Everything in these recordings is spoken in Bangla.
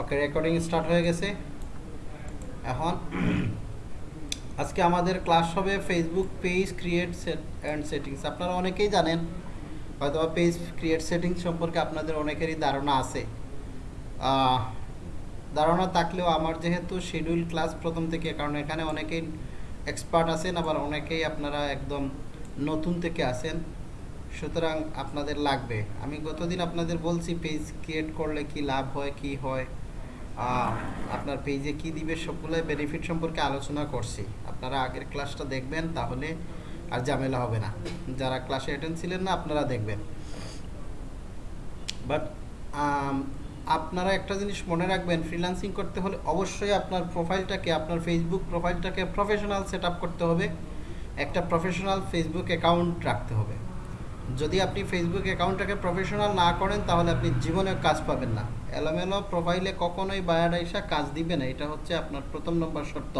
ওকে রেকর্ডিং স্টার্ট হয়ে গেছে। এখন আজকে আমাদের ক্লাস হবে Facebook page create set and settings আপনারা অনেকেই জানেন হয়তো পেজ ক্রিয়েট সেটিংস সম্পর্কে আপনাদের অনেকেরই ধারণা আছে। ধারণা থাকলেও আমার যেহেতু শিডিউল ক্লাস প্রথম থেকে, কারণ এখানে অনেকেই এক্সপার্ট আছেন, আবার অনেকেই আপনারা একদম নতুন থেকে আছেন, সুতরাং আপনাদের লাগবে। আমি গতদিন আপনাদের বলছি পেজ ক্রিয়েট করলে কি লাভ হয়, কি হয়? আপনার পেজে কি দিবে সবগুলো বেনিফিট সম্পর্কে আলোচনা করছি। আপনারা আগের ক্লাসটা দেখবেন, তাহলে আর ঝামেলা হবে না। যারা ক্লাসে অ্যাটেন্ড ছিলেন না, আপনারা দেখবেন। বাট আপনারা একটা জিনিস মনে রাখবেন ফ্রিল্যান্সিং করতে হলে অবশ্যই আপনার প্রোফাইলটাকে আপনার ফেসবুক প্রোফাইলটাকে প্রফেশনাল সেট করতে হবে। একটা প্রফেশনাল ফেসবুক অ্যাকাউন্ট রাখতে হবে। যদি আপনি ফেসবুক অ্যাকাউন্টটাকে প্রফেশনাল না করেন, তাহলে আপনি জীবনে কাজ পাবেন না। এলোমেলো প্রোফাইলে কখনোই বায়োডাইসা কাজ দিবে না, এটা হচ্ছে আপনার প্রথম নম্বর শর্ত।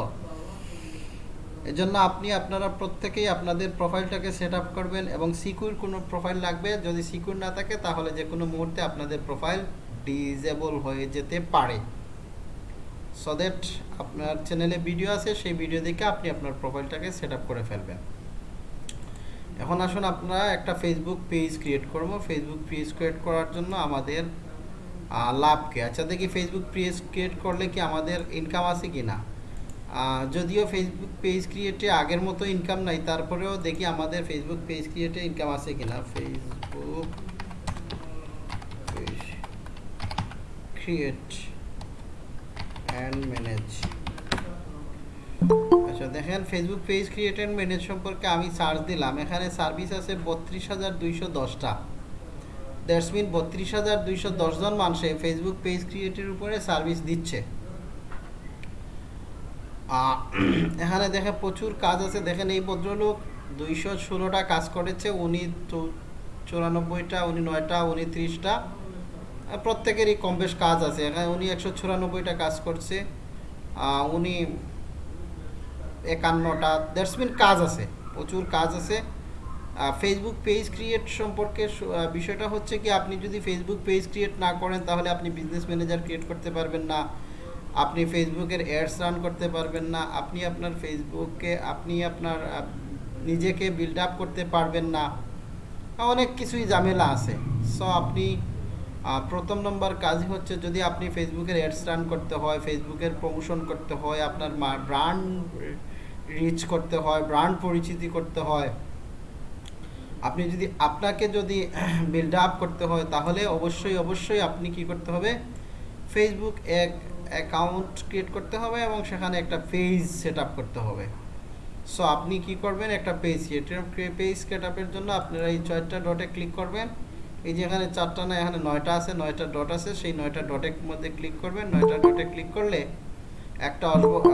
এজন্য আপনি, আপনারা প্রত্যেকেই আপনাদের প্রোফাইলটাকে সেট করবেন এবং সিকিউর কোনো প্রোফাইল লাগবে। যদি সিকিউর না থাকে, তাহলে যে কোনো মুহূর্তে আপনাদের প্রোফাইল ডিজেবল হয়ে যেতে পারে। সো দ্যাট আপনার চ্যানেলে ভিডিও আছে, সেই ভিডিও দেখে আপনি আপনার প্রোফাইলটাকে সেট করে ফেলবেন। এখন আসুন আপনারা একটা ফেসবুক পেজ ক্রিয়েট করব। ফেসবুক পেজ ক্রিয়েট করার জন্য আমাদের আহ, লাভ কি? আচ্ছা দেখি ফেসবুক পেজ ক্রিয়েট করলে কি আমাদের ইনকাম আছে কি না? যদিও ফেসবুক পেজ ক্রিয়েটে আগের মতো ইনকাম নাই তারপরেও দেখি আমাদের ফেসবুক পেজ ক্রিয়েটে ইনকাম আছে কি না? ফেসবুক ক্রিয়েট অ্যান্ড ম্যানেজ আচ্ছা দেখেন Facebook page create and manage সম্পর্কে আমি সার্চ দিলাম। এখানে সার্ভিস আছে বত্রিশ হাজার দুইশো দশটা। দ্যাটস মিন বত্রিশ হাজার দুইশো দশজন মানুষে ফেসবুক পেজ ক্রিয়েটের উপরে সার্ভিস দিচ্ছে। এখানে দেখে প্রচুর কাজ আছে। দেখেন, এই ভদ্রলোক দুইশো ষোলোটা কাজ করেছে। উনি চুরানব্বইটা, উনি নয়টা, উনি ত্রিশটা। প্রত্যেকেরই কম বেশ কাজ আছে। এখানে উনি একশো চুরানব্বইটা কাজ করছে। উনি একান্নটা দ্যাটস মিন কাজ আছে, প্রচুর কাজ আছে। ফেসবুক পেজ ক্রিয়েট সম্পর্কে বিষয়টা হচ্ছে কি, আপনি যদি ফেসবুক পেজ ক্রিয়েট না করেন, তাহলে আপনি বিজনেস ম্যানেজার ক্রিয়েট করতে পারবেন না, আপনি ফেসবুকের অ্যাডস রান করতে পারবেন না, আপনি আপনার ফেসবুককে আপনি আপনার নিজেকে বিল্ড আপ করতে পারবেন না। অনেক কিছুই ঝামেলা আছে। সো আপনি প্রথম নম্বর কাজ হচ্ছে যদি আপনি ফেসবুকের অ্যাডস রান করতে হয় ফেসবুকের প্রমোশন করতে হয়, আপনার ব্র্যান্ড রিচ করতে হয় ব্র্যান্ড পরিচিতি করতে হয়, আপনি যদি আপনাকে যদি বিল্ড আপ করতে হয়, তাহলে অবশ্যই অবশ্যই আপনি কি করতে হবে? ফেসবুক এক অ্যাকাউন্ট ক্রিয়েট করতে হবে এবং সেখানে একটা পেজ সেট করতে হবে। সো আপনি কি করবেন? একটা পেজ ক্রিয়েট পেজ সেট জন্য আপনারা এই চারটা ডটে ক্লিক করবেন। এই যে এখানে চারটা না, এখানে নয়টা আছে, নয়টা ডট আছে, সেই নয়টা ডটের মধ্যে ক্লিক করবেন, নয়টা ডটে ক্লিক করলে একটা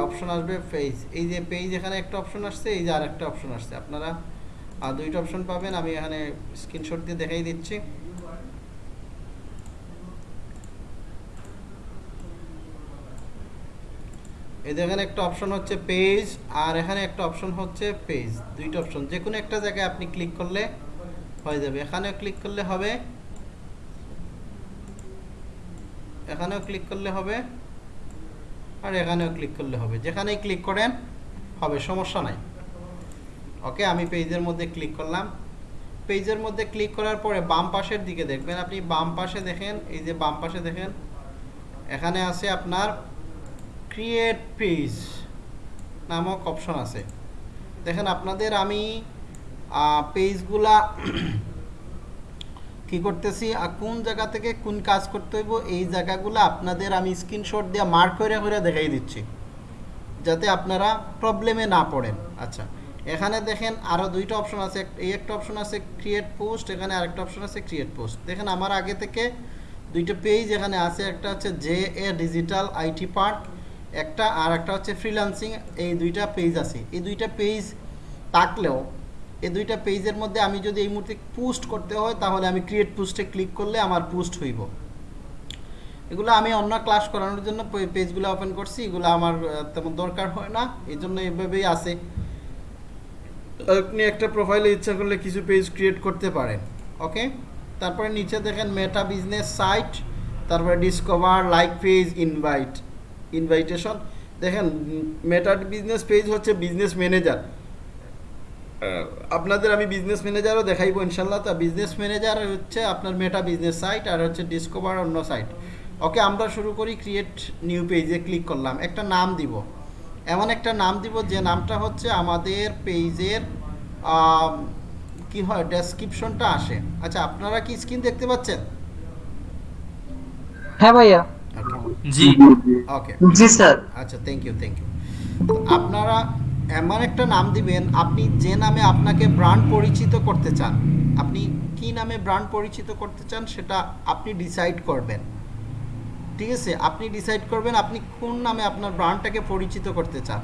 অপশন আসবে পেজ এই যে পেজ এখানে একটা অপশন আসছে, এই যে আর একটা অপশন আসছে। আপনারা আর দুইটা অপশন পাবেন, আমি এখানে স্ক্রিনশট দিয়ে দেখাই দিচ্ছি। এই দেখেন একটা অপশন হচ্ছে পেজ আর এখানে একটা অপশন হচ্ছে পেজ দুইটা অপশন যে কোনো একটা জায়গায় আপনি ক্লিক করলে হয়ে যাবে। এখানেও ক্লিক করলে হবে। এখানেও ক্লিক করলে হবে। আর এখানেও ক্লিক করলে হবে। যেখানেই ক্লিক করেন, হবে, সমস্যা নাই। ওকে, আমি পেজের মধ্যে ক্লিক করলাম। পেজের মধ্যে ক্লিক করার পরে বাম পাশের দিকে দেখবেন, আপনি বাম পাশে দেখেন, এই যে বাম পাশে দেখেন, এখানে আছে আপনার ক্রিয়েট পেজ নামক অপশন আছে। দেখেন, আপনাদের আমি পেজগুলা কি করতেছি? কোন জায়গা থেকে কোন কাজ করতে হইব, এই জায়গাগুলো আপনাদের আমি স্ক্রিনশট দিয়ে মার্ক করে করে দেখাই দিচ্ছি। যাতে আপনারা প্রবলেমে না পড়েন। আচ্ছা এখানে দেখেন আরও দুইটা অপশন আছে। এই একটা অপশন আছে ক্রিয়েট পোস্ট এখানে আরেকটা অপশন আছে ক্রিয়েট পোস্ট দেখেন আমার আগে থেকে দুইটা পেজ এখানে আছে। একটা হচ্ছে J A digital IT park একটা আর একটা হচ্ছে ফ্রিল্যান্সিং এই দুইটা পেজ আছে। এই দুইটা পেজ থাকলেও এই দুইটা পেজের মধ্যে আমি যদি এই মুহূর্তে পোস্ট করতে হয়, তাহলে আমি ক্রিয়েট পোস্টে ক্লিক করলে আমার পোস্ট হইব। এগুলো আমি অন্য ক্লাস করানোর জন্য পেজগুলো ওপেন করছি, এগুলো আমার তেমন দরকার হয় না, এই জন্য এভাবেই আছে। আপনি একটা প্রোফাইলে ইচ্ছা করলে কিছু পেজ ক্রিয়েট করতে পারেন ওকে তারপরে নিচে দেখেন মেটা বিজনেস সাইট তারপরে discover like page invite invitation দেখেন মেটার বিজনেস পেজ হচ্ছে বিজনেস ম্যানেজার আপনাদের আমি বিজনেস ম্যানেজারও দেখাইবো ইনশাল্লাহ তা বিজনেস ম্যানেজার হচ্ছে আপনার মেটা বিজনেস সাইট আর হচ্ছে ডিসকভার অন্য সাইট ওকে আমরা শুরু করি ক্রিয়েট নিউ পেজে ক্লিক করলাম। একটা নাম দিব। এমন একটা নাম দিব যে নামটা হচ্ছে আমাদের পেজের কি হয় ডেসক্রিপশনটা আসে। আচ্ছা আপনারা কি স্ক্রিন দেখতে পাচ্ছেন? হ্যাঁ ভাইয়া। জি। ওকে জি স্যার। আচ্ছা থ্যাংক ইউ থ্যাংক ইউ আপনারা এমন একটা নাম দিবেন, আপনি যে নামে আপনাকে ব্র্যান্ড পরিচিত করতে চান, আপনি কি নামে ব্র্যান্ড পরিচিত করতে চান সেটা আপনি ডিসাইড করবেন। ঠিক আছে? আপনি ডিসাইড করবেন আপনি কোন নামে আপনার ব্র্যান্ডটাকে পরিচিত করতে চান।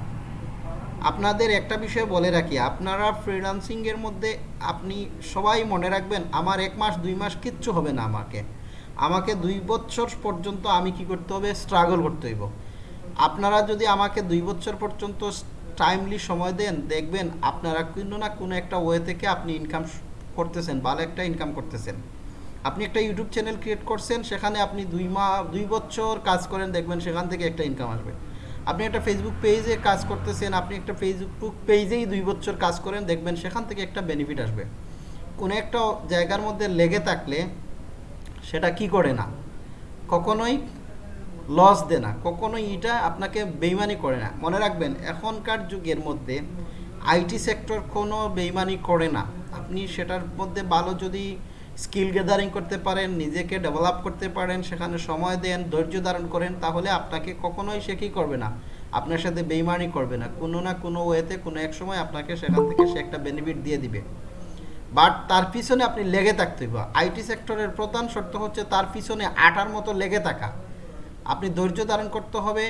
আপনাদের একটা বিষয় বলে রাখি, আপনারা ফ্রিল্যান্সিংয়ের মধ্যে আপনি সবাই মনে রাখবেন, আমার এক মাস, দুই মাস কিচ্ছু হবে না আমাকে। আমাকে দুই বছর পর্যন্ত আমি কি করতে হবে? স্ট্রাগল করতে হইব। আপনারা যদি আমাকে দুই বছর পর্যন্ত টাইমলি সময় দেন, দেখবেন আপনারা কোনো না কোনো একটা ওয়ে থেকে আপনি ইনকাম করতেছেন, ভালো একটা ইনকাম করতেছেন। আপনি একটা ইউটিউব চ্যানেল ক্রিয়েট করছেন, সেখানে আপনি দুই মা, দুই বছর কাজ করেন, দেখবেন সেখান থেকে একটা ইনকাম আসবে। আপনি একটা ফেসবুক পেজে কাজ করতেছেন, আপনি একটা ফেসবুক পেজেই দুই বছর কাজ করেন, দেখবেন সেখান থেকে একটা বেনিফিট আসবে। কোনো একটা জায়গার মধ্যে লেগে থাকলে সেটা কি করে না? কখনোই লস দেয় না কখনোই এটা আপনাকে বেইমানি করে না। মনে রাখবেন, এখনকার যুগের মধ্যে আইটি সেক্টর কোনো বেইমানি করে না। আপনি সেটার মধ্যে ভালো যদি স্কিল গ্যাদারিং করতে পারেন, নিজেকে ডেভেলপ করতে পারেন, সেখানে সময় দেন, ধৈর্য ধারণ করেন, তাহলে আপনাকে কখনোই সে কী করবে না? আপনার সাথে বেইমানি করবে না। কোনো না কোনো ওয়েতে, কোনো এক সময় আপনাকে সেখান থেকে সে একটা বেনিফিট দিয়ে দিবে। বাট তার পিছনে আপনি লেগে থাকতে হইব। আইটি সেক্টরের প্রধান শর্ত হচ্ছে তার পিছনে আটার মতো লেগে থাকা। আপনি ধৈর্য ধারণ করতে হবে।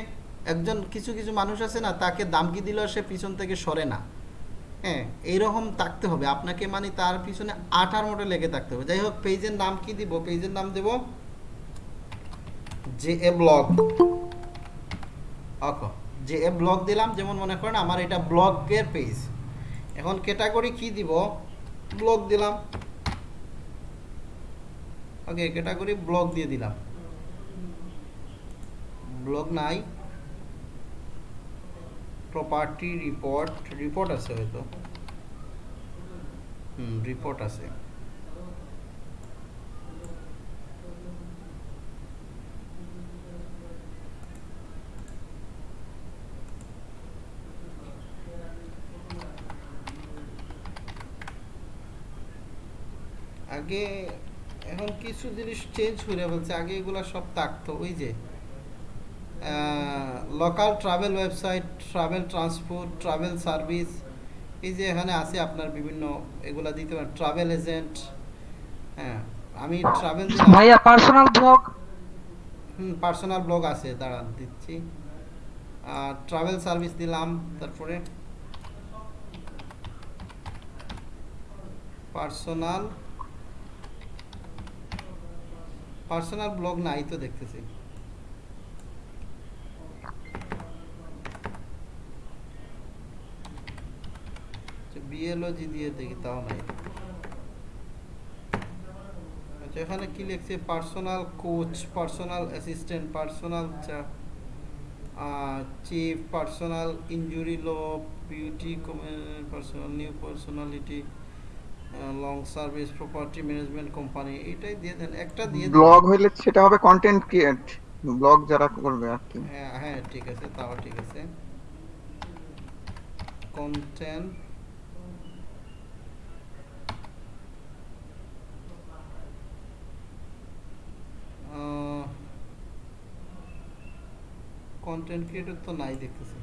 একজন কিছু কিছু মানুষ আছে না, তাকে দামকি দিলেও সে পিছন থেকে সরে না। হ্যাঁ এইরকম থাকতে হবে। আপনাকে মানে তার পিছনে আটার মোটে লেগে থাকতে হবে। যাই হোক, পেজের নাম কি দিব? পেজের নাম দেব জে এ ব্লগ। ওকে যে এ ব্লগ দিলাম। যেমন মনে করেন আমার এটা ব্লগের পেজ। এখন ক্যাটাগরি কি দিব? ব্লগ দিলাম। ওকে, ক্যাটাগরি ব্লগ দিয়ে দিলাম। ব্লগ নাই। প্রপার্টি রিপোর্ট রিপোর্ট আছে হয়তো। হুম রিপোর্ট আছে। আগে এখন কিছু জিনিস চেঞ্জ করে বলছে আগে এগুলা সব থাকতো, ওই যে local travel website travel transport travel service এই যে এখানে আছে আপনার বিভিন্ন এগুলা দিতে পারেন। ট্রাভেল এজেন্ট হ্যাঁ আমি ট্রাভেল ভাইয়া personal blog hmm personal blog আছে দাঁড়ান দিচ্ছি। আর ট্রাভেল সার্ভিস দিলাম তারপরে পার্সোনাল পার্সোনাল ব্লগ নাই তো দেখতেছি। বিএলওজি দিয়ে দেখি তাও নাই। আচ্ছা এখানে কি লিখছে? Personal coach personal assistant personal chief personal injury law beauty personal new personality long service property management company এটাই দিয়ে দেন। একটা দিয়ে ব্লগ হইলে সেটা হবে কন্টেন্ট ক্রিয়েট ব্লগ যারা করবে আর কি। হ্যাঁ হ্যাঁ ঠিক আছে তাও ঠিক আছে। কন্টেন্ট কন্টেন্ট ক্রিয়েটর তো নাই দেখতেছি।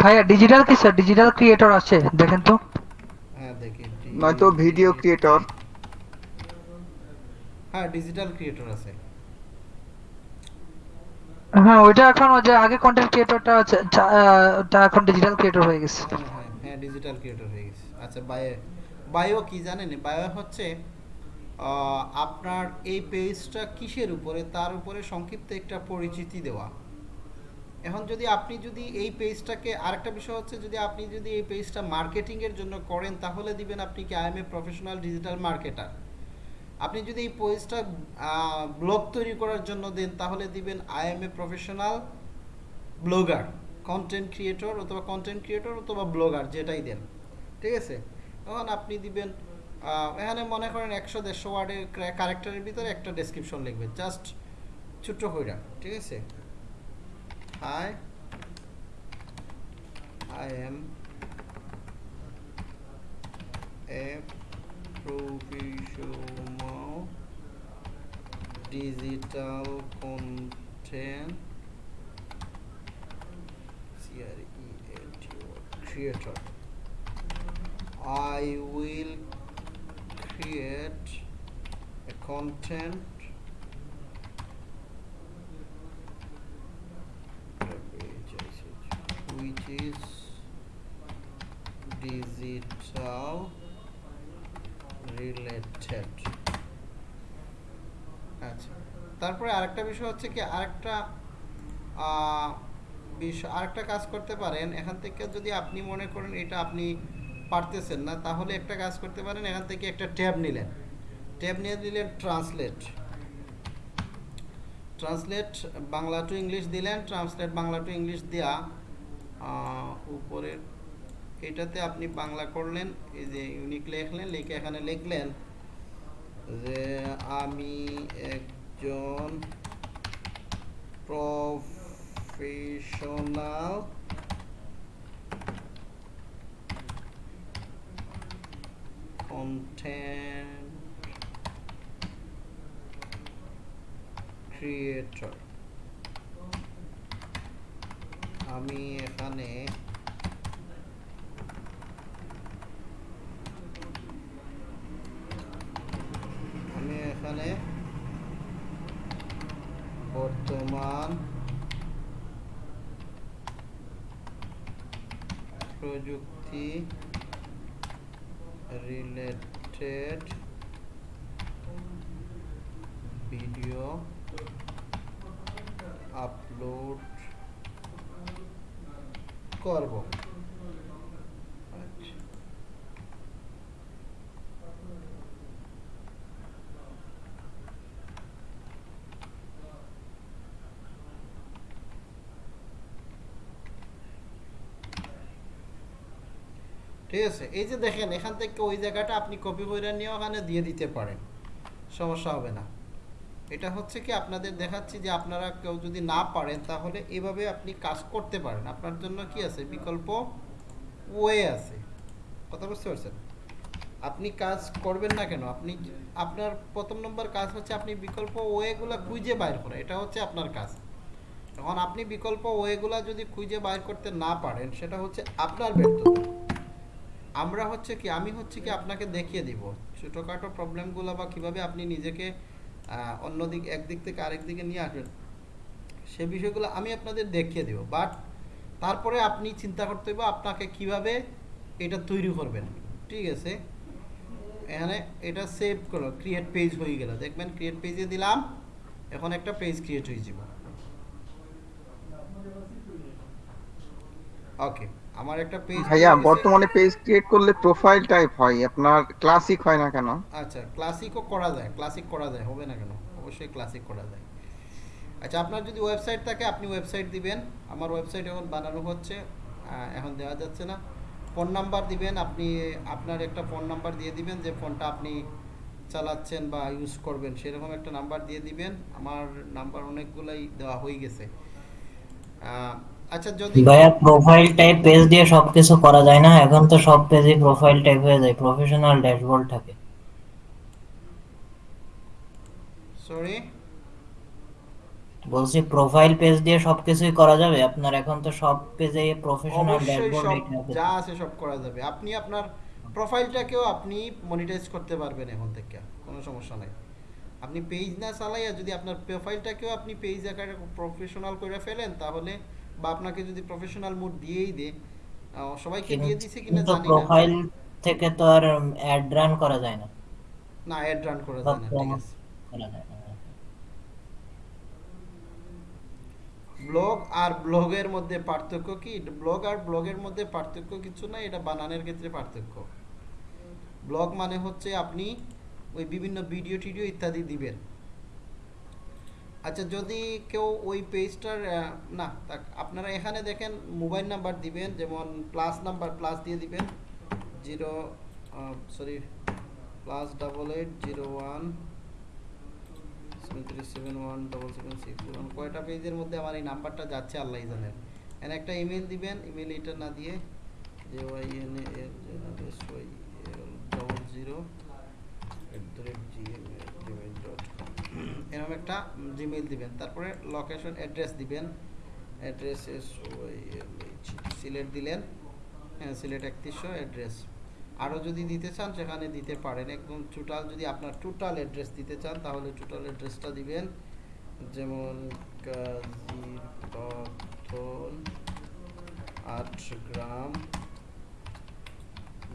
ভাইয়া ডিজিটাল কি স্যার ডিজিটাল ক্রিয়েটর আছে দেখেন তো। হ্যাঁ দেখি। নয়তো ভিডিও ক্রিয়েটর হ্যাঁ ডিজিটাল ক্রিয়েটর আছে। হ্যাঁ ওইটা এখন ওই যে আগে কন্টেন্ট ক্রিয়েটরটা আছে ওটা এখন ডিজিটাল ক্রিয়েটর হয়ে গেছে। হ্যাঁ হ্যাঁ হ্যাঁ ডিজিটাল ক্রিয়েটর হয়ে গেছে। আচ্ছা বায়ো বায়ো কি জানেন? বায়ো হচ্ছে আপনার এই পেজটা কিসের উপরে? তার উপরে সংক্ষিপ্ত একটা পরিচিতি দেওয়া। এখন যদি আপনি যদি এই পেজটাকে আরেকটা বিষয় হচ্ছে যদি আপনি যদি এই পেজটা মার্কেটিংয়ের জন্য করেন, তাহলে দিবেন আপনি কি I am a professional digital marketer আপনি যদি এই পেজটা ব্লগ তৈরি করার জন্য দেন, তাহলে দিবেন I am a professional blogger content creator অথবা কন্টেন্ট ক্রিয়েটর অথবা ব্লগার যেটাই দেন। ঠিক আছে? তখন আপনি দিবেন এখানে মনে করেন একশো দেড়শো ওয়ার্ডের ক্যারেক্টারের ভিতরে একটা ডেসক্রিপশন লিখবেন জাস্ট ছোট্ট কইরা ঠিক আছে? Hi I am a content C-R-E-A-T-O, creator. I will create a content. Which is digital related. আচ্ছা। তারপরে আরেকটা বিষয় হচ্ছে কি, আরেকটা বিষয়, আরেকটা কাজ করতে পারেন। এখান থেকে যদি আপনি মনে করেন এটা আপনি পারতেছেন না তাহলে একটা কাজ করতে পারেন এখান থেকে একটা ট্যাব নিলেন। ট্যাব নিয়ে দিলেন translate. Translate Bangla to English দিলেন ট্রান্সলেট বাংলা টু ইংলিশ আহ, উপরের এটাতে আপনি বাংলা করলেন এই যে ইউনিক লিখলেন লিখে এখানে লিখলেন যে আমি একজন প্রফেশনাল কন্টেন্ট ক্রিয়েটর আমি এখানে আমি এখানে বর্তমান প্রযুক্তি রিলেটেড ভিডিও আপলোড করব আচ্ছা ঠিক আছে? এই যে দেখেন, এখান থেকে ওই জায়গাটা আপনি কপি করে নিয়ে ওখানে দিয়ে দিতে পারেন। সমস্যা হবে না। এটা হচ্ছে কি আপনাদের দেখাচ্ছি যে আপনারা কেউ যদি না পারেন, তাহলে এভাবে আপনি কাজ করতে পারেন। আপনার জন্য কি আছে? বিকল্প ওয়ে আছে। কথা বুঝতে পারছেন? আপনি কাজ করবেন না কেন? আপনি আপনার প্রথম নম্বর কাজ হচ্ছে আপনি বিকল্প ওয়েগুলো খুঁজে বাইর করা। এটা হচ্ছে আপনার কাজ। এখন আপনি বিকল্প ওয়েগুলো যদি খুঁজে বাইর করতে না পারেন, সেটা হচ্ছে আপনার ব্যর্থতা। আমরা হচ্ছে কি, আমি হচ্ছে কি আপনাকে দেখিয়ে দিব ছোটোখাটো প্রবলেমগুলো বা কীভাবে আপনি নিজেকে অন্যদিক, একদিক থেকে আরেক দিকে নিয়ে আসবেন, সে বিষয়গুলো আমি আপনাদের দেখিয়ে দেব। বাট তারপরে আপনি চিন্তা করতে হবে আপনাকে কীভাবে এটা তৈরি করবেন। ঠিক আছে? এখানে এটা সেভ করো ক্রিয়েট পেজ হয়ে গেল। দেখবেন ক্রিয়েট পেজে দিলাম, এখন একটা পেজ ক্রিয়েট হয়ে যাব। ওকে আমার একটা পেজ ভাইয়া বর্তমানে পেজ ক্রিয়েট করলে প্রোফাইল টাইপ হয় আপনার ক্লাসিক হয় না কেন? আচ্ছা ক্লাসিকও করা যায় ক্লাসিক করা যায় হবে না কেন? অবশ্যই ক্লাসিক করা যায়। আচ্ছা আপনার যদি ওয়েবসাইট থাকে আপনি ওয়েবসাইট দিবেন। আমার ওয়েবসাইট এখন বানানো হচ্ছে এখন দেওয়া যাচ্ছে না। ফোন নাম্বার দিবেন আপনি আপনার একটা ফোন নাম্বার দিয়ে দিবেন যে ফোনটা আপনি চালাচ্ছেন বা ইউজ করবেন সেরকম একটা নাম্বার দিয়ে দিবেন। আমার নাম্বার অনেকগুলাই দেওয়া হয়ে গেছে। আচ্ছা যদি ভাইয়া প্রোফাইল টাইপ পেজ দিয়ে সবকিছু করা যায় না এখন তো সব পেজে প্রোফাইল টাইপ হয়ে যায় প্রফেশনাল ড্যাশবোর্ড থাকে। সরি বলছি প্রোফাইল পেজ দিয়ে সবকিছুই করা যাবে? আপনার এখন তো সব পেজে প্রফেশনাল ড্যাশবোর্ড সব যা আছে সব করা যাবে। আপনি আপনার প্রোফাইলটাকেও আপনি মনিটাইজ করতে পারবেন এখন থেকে কোনো সমস্যা নাই। আপনি পেজ না চালাইয়া যদি আপনার প্রোফাইলটাকেও আপনি পেজ আকারে প্রফেশনাল করে ফেলেন তাহলে বা আপনাকে যদি প্রফেশনাল মুড দিয়েই দে সবাইকে দিয়ে দিছে কিনা জানি না। প্রোফাইল থেকে তো আর অ্যাড রান করা যায় না। না অ্যাড রান করা যায় না ঠিক আছে। ব্লগ আর ব্লগের মধ্যে পার্থক্য কি? ব্লগ আর ব্লগের মধ্যে পার্থক্য কিছু না এটা বানানের ক্ষেত্রে পার্থক্য। ব্লগ মানে হচ্ছে আপনি ওই বিভিন্ন ভিডিও টিডিও ইত্যাদি দিবেন। আচ্ছা যদি কেউ ওই পেজটার না আপনারা এখানে দেখেন মোবাইল নাম্বার দিবেন, যেমন প্লাস নাম্বার প্লাস দিয়ে দিবেন zero sorry plus double eight zero one three seven one double seven six one কয়টা পেজের মধ্যে আমার এই নাম্বারটা যাচ্ছে, আল্লাহ জানেন। এখানে একটা ইমেল দিবেন ইমেল এটা না দিয়ে J Y N L double zero at the rate Gmail Gmail dot com এরকম একটা জিমেল দিবেন, তারপরে লোকেশন অ্যাড্রেস দিবেন অ্যাড্রেস সিলেট দিলেন হ্যাঁ সিলেট একত্রিশশো অ্যাড্রেস আরও যদি দিতে চান, সেখানে দিতে পারেন। একদম টোটাল যদি আপনার টোটাল অ্যাড্রেস দিতে চান, তাহলে টোটাল অ্যাড্রেসটা দিবেন। যেমন কাজীর পাথর আট গ্রাম,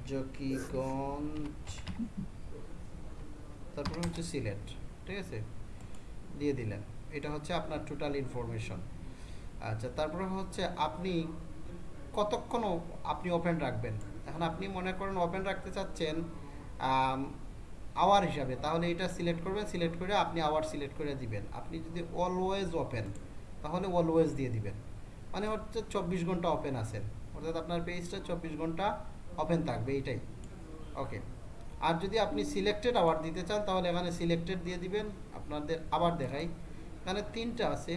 জকিগঞ্জ, তারপরে হচ্ছে সিলেট, ঠিক আছে? দিয়ে দিলেন। এটা হচ্ছে আপনার টোটাল ইনফরমেশন আচ্ছা তারপরে হচ্ছে আপনি কতক্ষণ আপনি ওপেন রাখবেন? এখন আপনি মনে করেন ওপেন রাখতে চাচ্ছেন আওয়ার হিসাবে। তাহলে এটা সিলেক্ট করবেন সিলেক্ট করে আপনি আওয়ার সিলেক্ট করে দিবেন। আপনি যদি অলওয়েজ ওপেন তাহলে অলওয়েজ দিয়ে দিবেন। মানে হচ্ছে চব্বিশ ঘণ্টা ওপেন আছেন। অর্থাৎ আপনার পেজটা চব্বিশ ঘণ্টা ওপেন থাকবে, এইটাই। ওকে আর যদি আপনি সিলেক্টেড আওয়ার দিতে চান, তাহলে এখানে সিলেক্টেড দিয়ে দিবেন। আপনাদের আবার দেখাই। এখানে তিনটা আছে।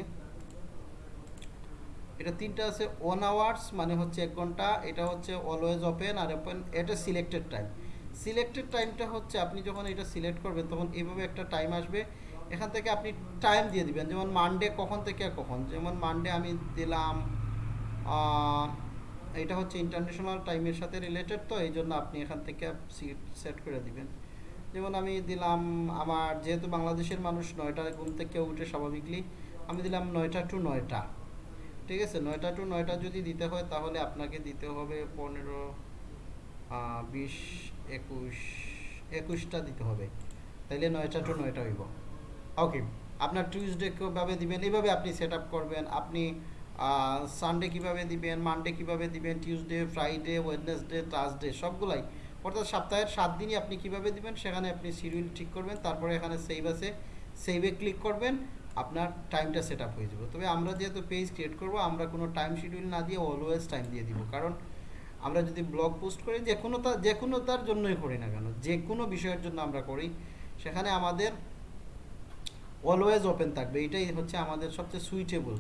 এটা তিনটা আছে ওয়ান আওয়ার্স মানে হচ্ছে এক ঘণ্টা। এটা হচ্ছে অলওয়েজ ওপেন আর ওপেন এটা সিলেক্টেড টাইম সিলেক্টেড টাইমটা হচ্ছে আপনি যখন এটা সিলেক্ট করবেন, তখন এইভাবে একটা টাইম আসবে। এখান থেকে আপনি টাইম দিয়ে দিবেন। যেমন মানডে কখন থেকে কখন? যেমন মানডে আমি দিলাম এটা হচ্ছে ইন্টারন্যাশনাল টাইমের সাথে রিলেটেড তো, এই জন্য আপনি এখান থেকে সেট করে দিবেন। যেমন আমি দিলাম আমার, যেহেতু বাংলাদেশের মানুষ, নয়টা ঘুম থেকে উঠে স্বাভাবিকলি আমি দিলাম নয়টা টু নয়টা। ঠিক আছে? নয়টা টু নয়টা যদি দিতে হয়, তাহলে আপনাকে দিতে হবে পনেরো বিশ, একুশ, একুশটা দিতে হবে। তাইলে নয়টা টু নয়টা হইব। ওকে আপনার টিউসডে কীভাবে দিবেন, এইভাবে আপনি সেট করবেন। আপনি সানডে কীভাবে দিবেন মানডে কীভাবে দিবেন টিউসডে ফ্রাইডে ওয়েডনেসডে থার্সডে সবগুলাই। অর্থাৎ সপ্তাহের সাত দিনই আপনি কীভাবে দিবেন, সেখানে আপনি শিডিউল ঠিক করবেন, তারপরে এখানে সেভ আছে সেভে ক্লিক করবেন, আপনার টাইমটা সেট আপ হয়ে যাবে। তবে আমরা যেহেতু পেজ ক্রিয়েট করব, আমরা কোনো টাইম শিডিউল না দিয়ে অলওয়েজ টাইম দিয়ে দিব। কারণ আমরা যদি ব্লগ পোস্ট করি, যে কোনো তার যে কোনো তার জন্যই করি না কেন, যে কোনো বিষয়ের জন্য আমরা করি, সেখানে আমাদের অলওয়েজ ওপেন থাকবে। এটাই হচ্ছে আমাদের সবচেয়ে সুইটেবল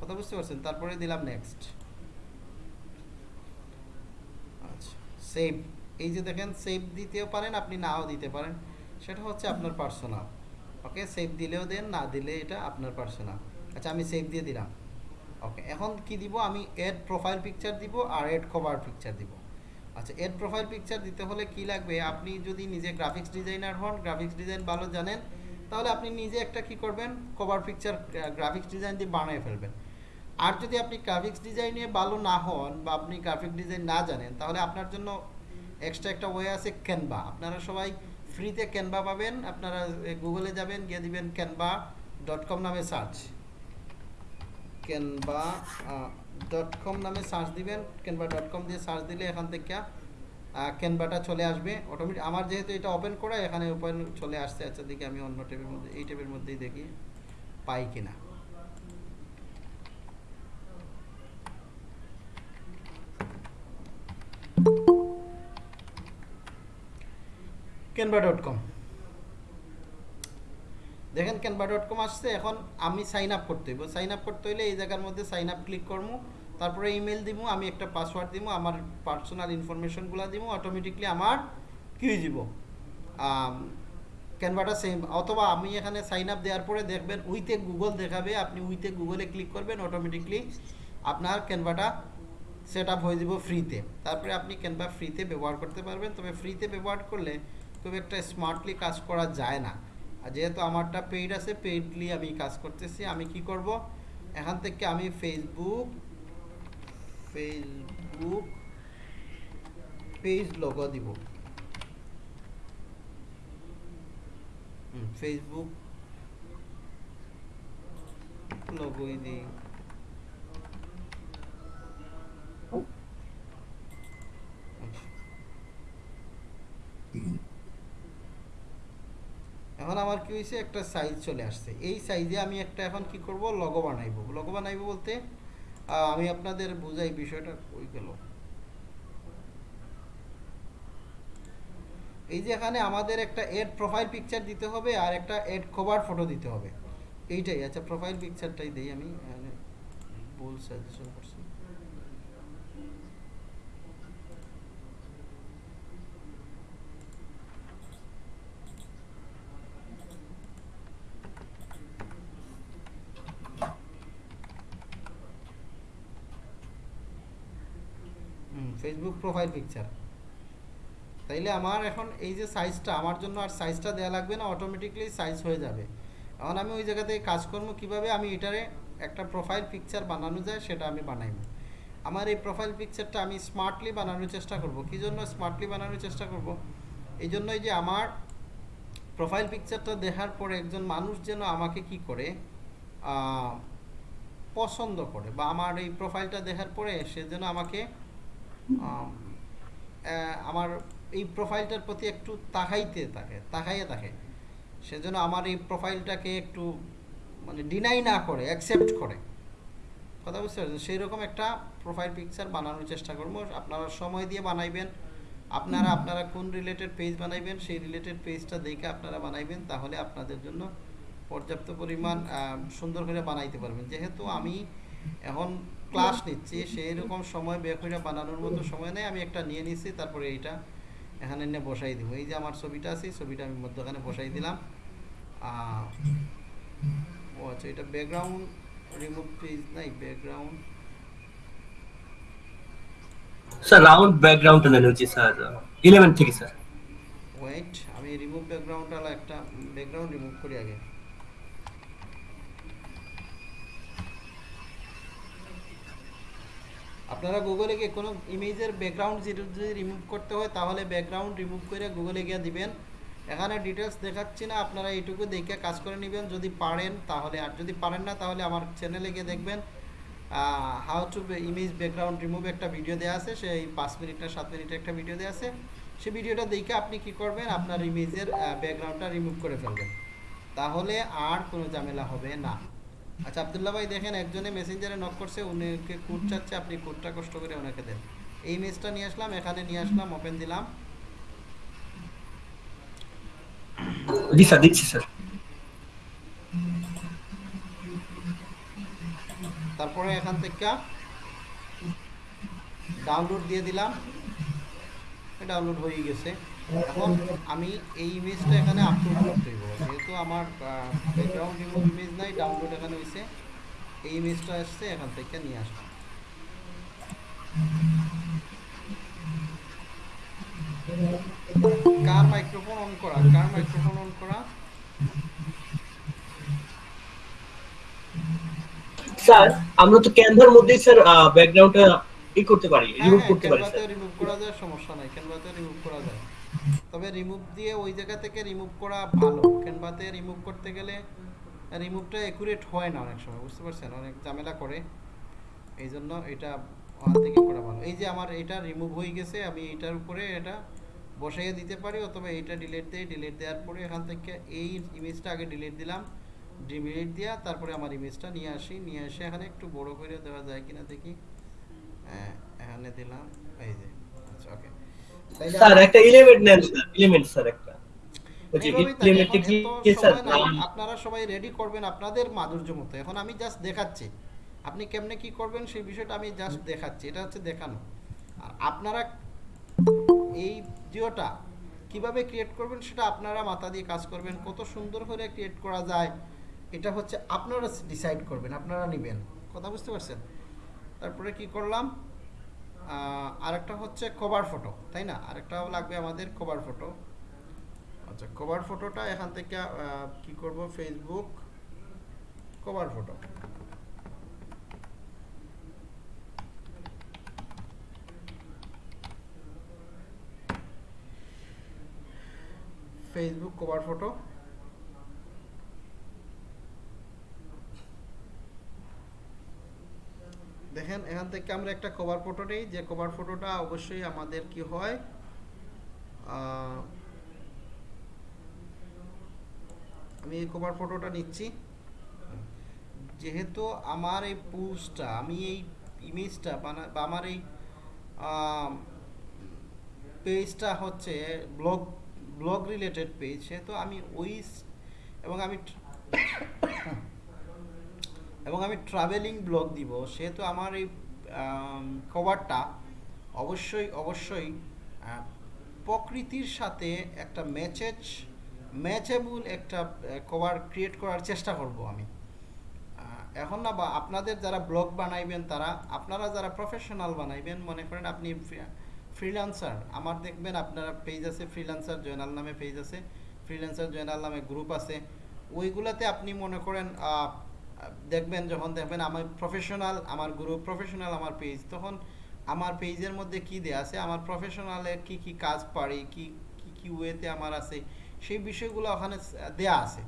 কথা বুঝতে পারছেন? তারপরে দিলাম নেক্সট আচ্ছা সেভ এই যে দেখেন সেভ দিতেও পারেন, আপনি নাও দিতে পারেন। সেটা হচ্ছে আপনার পার্সোনাল ওকে সেভ দিলেও দেন, না দিলে এটা আপনার পার্সোনাল আচ্ছা আমি সেভ দিয়ে দিলাম। ওকে এখন কি দিব? আমি এড প্রোফাইল পিকচার দিব আর এড কভার পিকচার দিব। আচ্ছা এড প্রোফাইল পিকচার দিতে হলে কি লাগবে? আপনি যদি নিজে গ্রাফিক্স ডিজাইনার হন গ্রাফিক্স ডিজাইন ভালো জানেন, তাহলে আপনি নিজে একটা কি করবেন? কভার পিকচার গ্রাফিক্স ডিজাইন দিয়ে বানিয়ে ফেলবেন। আর যদি আপনি গ্রাফিক্স ডিজাইনে ভালো না হন বা আপনি গ্রাফিক ডিজাইন না জানেন, তাহলে আপনার জন্য এক্সট্রা একটা ওয়ে আছে ক্যানভা আপনারা সবাই ফ্রিতে ক্যানভা পাবেন, আপনারা গুগলে যাবেন, গিয়ে দিবেন ক্যানভা ডট কম নামে সার্চ ক্যানভা ডট কম নামে সার্চ দিবেন ক্যানভা ডট কম দিয়ে সার্চ দিলে এখান থেকে ক্যানভাটা চলে আসবে। অটোমেটিক আমার যেহেতু এটা ওপেন করা, এখানে ওপেন চলে আসছে। আচ্ছা দেখি আমি অন্য ট্যাবের মধ্যে, এই ট্যাবের মধ্যেই দেখি, পাই কিনা। ক্যানভা ডট কম দেখেন ক্যানভা ডট কম আসছে, এখন আমি সাইন আপ করতে হইব। সাইন আপ করতে হইলে এই জায়গার মধ্যে সাইন আপ ক্লিক করব, তারপরে ইমেল দিব, আমি একটা পাসওয়ার্ড দিব, আমার পার্সোনাল ইনফরমেশনগুলো দিব অটোমেটিকলি আমার কী যাব ক্যানভাটা সেম অথবা আমি এখানে সাইন আপ দেওয়ার পরে দেখবেন উইথে গুগল দেখাবে, আপনি উইথে গুগলে ক্লিক করবেন অটোমেটিকলি আপনার ক্যানভাটা সেট আপ হয়ে যাব ফ্রিতে তারপরে আপনি ক্যানভা ফ্রিতে ব্যবহার করতে পারবেন, তবে ফ্রিতে ব্যবহার করলে খুব একটা স্মার্টলি কাজ করা যায় না। আর যেহেতু আমারটা পেইড আছে পেইডলি আমি কাজ করতেছি, আমি কি করব? এখান থেকে আমি ফেসবুক ফেসবুক পেজ লোগো দিব। ফেসবুক লোগোই দিই। Mm-hmm. এখন আমার কি হয়েছে একটা সাইজ চলে আসছে। এই সাইজে আমি একটা এখন কি করব? লগো বানাইবো। লগো বানাইবো বলতে আমি আপনাদের বুঝাই বিষয়টা কই গেল। এই যে এখানে আমাদের একটা এড প্রোফাইল পিকচার দিতে হবে আর একটা এড কভার ফটো দিতে হবে। এইটাই আচ্ছা প্রোফাইল পিকচারটাই দিই আমি ভুল সাজেশন করছি ফেসবুক প্রোফাইল পিকচার তাইলে আমার এখন এই যে সাইজটা আমার জন্য আর সাইজটা দেওয়া লাগবে না অটোমেটিকলি সাইজ হয়ে যাবে। এখন আমি ওই জায়গাতে কাজকর্ম কীভাবে আমি এটারে একটা প্রোফাইল পিকচার বানানো যায় সেটা আমি বানাইব। আমার এই প্রোফাইল পিকচারটা আমি স্মার্টলি বানানোর চেষ্টা করব। কী জন্য স্মার্টলি বানানোর চেষ্টা করব? এই জন্যই যে আমার প্রোফাইল পিকচারটা দেখার পরে একজন মানুষ যেন আমাকে কি করে পছন্দ করে বা আমার এই প্রোফাইলটা দেখার পরে সে যেন আমাকে আমার এই প্রোফাইলটার প্রতি একটু তাকাইতে থাকে, তাকাইয়ে থাকে। সেজন্য আমার এই প্রোফাইলটাকে একটু মানে ডিনাই না করে অ্যাকসেপ্ট করে। কথা বুঝতে পারছেন? সেই রকম একটা প্রোফাইল পিকচার বানানোর চেষ্টা করব। আপনারা সময় দিয়ে বানাইবেন। আপনারা আপনারা কোন রিলেটেড পেজ বানাইবেন, সেই রিলেটেড পেজটা দেখে আপনারা বানাইবেন, তাহলে আপনাদের জন্য পর্যাপ্ত পরিমাণ সুন্দর করে বানাইতে পারবেন। যেহেতু আমি এখন ক্লাস নিচ্ছি সেই রকম সময় বের করে বানানোর মতো সময় নেই আমি একটা নিয়ে নিচ্ছি তারপরে এইটা এখানে নিয়ে বসাই দিব। এই যে আমার ছবিটা আছে ছবিটা আমি মধ্যখানে বসাই দিলাম। ও আচ্ছা এটা ব্যাকগ্রাউন্ড রিমুভ পেজ নাই ব্যাকগ্রাউন্ড স্যার রাউন্ড ব্যাকগ্রাউন্ডটা নেন হচ্ছে স্যার ইলেভেন থেকে স্যার ওয়েট আমি রিমুভ ব্যাকগ্রাউন্ড আলা একটা ব্যাকগ্রাউন্ড রিমুভ করি আগে। আপনারা গুগলে গিয়ে কোনো ইমেজের ব্যাকগ্রাউন্ড যদি রিমুভ করতে হয়, তাহলে ব্যাকগ্রাউন্ড রিমুভ করে গুগলে গিয়ে দিবেন। এখানে ডিটেলস দেখাচ্ছি না, আপনারা এইটুকু দেখে কাজ করে নেবেন। যদি পারেন, তাহলে আর যদি পারেন না, তাহলে আমার চ্যানেলে গিয়ে দেখবেন। How to image background remove একটা ভিডিও দেওয়া আছে, সেই পাঁচ মিনিট না সাত মিনিটের একটা ভিডিও দেওয়া আছে। সেই ভিডিওটা দেখে আপনি কি করবেন, আপনার ইমেজের ব্যাকগ্রাউন্ডটা রিমুভ করে ফেলবেন। তাহলে আর কোনো ঝামেলা হবে না। আচ্ছা আবদুল্লাহ ভাই দেখেন একজনে মেসেঞ্জারে নক করছে উনিকে কোড চাচ্ছে আপনি কোডটা কষ্ট করে ওনাকে দেন। এই ইমেজটা নিয়ে আসলাম এখানে নিয়ে আসলাম ওপেন দিলাম। দিচ্ছি স্যার। তারপরে এখান থেকে ডাউনলোড দিয়ে দিলাম। ডাউনলোড হয়ে গেছে। এখন আমি এই ইমেজটা এখানে আপলোড করতে হইব। যেহেতু আমার ব্যাকগ্রাউন্ড রিমুভ ইমেজ নাই ডাউনলোড এখানে হয়েছে এই ইমেজটা আসছে এখান থেকে নিয়ে আসলাম কার মাইক্রোফোন অন করা? কার মাইক্রোফোন অন করা? স্যার আমরা তো ক্যানভার মধ্যেই স্যার ব্যাকগ্রাউন্ডটা ই করতে পারি রিমুভ করতে পারি স্যার। রিমুভ করা যায় সমস্যা নাই। ক্যানভাতে রিমুভ তবে রিমুভ দিয়ে ওই জায়গা থেকে রিমুভ করা ভালো। ক্যানভাতে রিমুভ করতে গেলে রিমুভটা একুরেট হয় না অনেক সময় বুঝতে পারছেন? অনেক ঝামেলা করে। এই জন্য এটা ওখান থেকে করা ভালো। এই যে আমার এটা রিমুভ হয়ে গেছে আমি এটার উপরে এটা বসাইয়ে দিতে পারি অথবা এইটা ডিলিট দেই ডিলিট দেওয়ার পরে এখান থেকে এই ইমেজটা আগে ডিলিট দিলাম ডিলিট দেওয়া তারপরে আমার ইমেজটা নিয়ে আসি। নিয়ে এসে এখানে একটু বড় করে দেওয়া যায় কিনা দেখি। হ্যাঁ, এখানে দিলাম এই যে আচ্ছা ওকে স্যার একটা এলিমেন্ট নেন স্যার এলিমেন্ট স্যার একটা। আপনারা সবাই রেডি করবেন আপনাদের মাধুর্য মতো এখন আমি জাস্ট দেখাচ্ছি। আপনি কেমনে কি করবেন সেই বিষয়টা আমি জাস্ট দেখাচ্ছি। এটা হচ্ছে দেখানো। আর আপনারা এই জিওটা কীভাবে ক্রিয়েট করবেন সেটা আপনারা মাথা দিয়ে কাজ করবেন। কত সুন্দর করে ক্রিয়েট করা যায়। এটা হচ্ছে আপনারা ডিসাইড করবেন আপনারা নেবেন। কথা বুঝতে পারছেন? তারপরে কি করলাম? আরেকটা হচ্ছে কভার ফটো তাই না? আরেকটা লাগবে আমাদের কভার ফটো আচ্ছা কভার ফটোটা এখান থেকে কি করব? Facebook cover photo Facebook cover photo দেখেন, এখান থেকে আমরা একটা কভার ফটো নিই। যে কভার ফটোটা অবশ্যই আমাদের কি হয় আমি এই কভার ফটোটা নিচ্ছি। যেহেতু আমার এই পোস্টটা আমি এই ইমেজটা বা আমার এই পেজটা হচ্ছে ব্লগ ব্লগ রিলেটেড পেজ সেহেতু আমি ওই, এবং আমি এবং আমি ট্রাভেলিং ব্লগ দিব, সেহেতু আমার এই কভারটা অবশ্যই অবশ্যই প্রকৃতির সাথে একটা ম্যাচেজ ম্যাচেবল একটা কভার ক্রিয়েট করার চেষ্টা করব আমি। এখন না বা আপনাদের যারা ব্লগ বানাইবেন, তারা, আপনারা যারা প্রফেশনাল বানাইবেন, মনে করেন আপনি ফ্রিল্যান্সার আমার দেখবেন আপনারা পেজ আছে ফ্রিল্যান্সার জয়নাল নামে পেজ আছে ফ্রিল্যান্সার জয়নাল নামে গ্রুপ আছে, ওইগুলাতে আপনি মনে করেন দেখবেন যখন দেখবেন আমার প্রফেশনাল আমার গ্রুপ প্রফেশনাল আমার পেজ তখন আমার পেজের মধ্যে কি দেয়া আছে? আমার প্রফেশনালে কি কি কাজ পারি? কি কি কি ওয়েতে আমার আছে? সেই বিষয়গুলো ওখানে দেয়া আছে।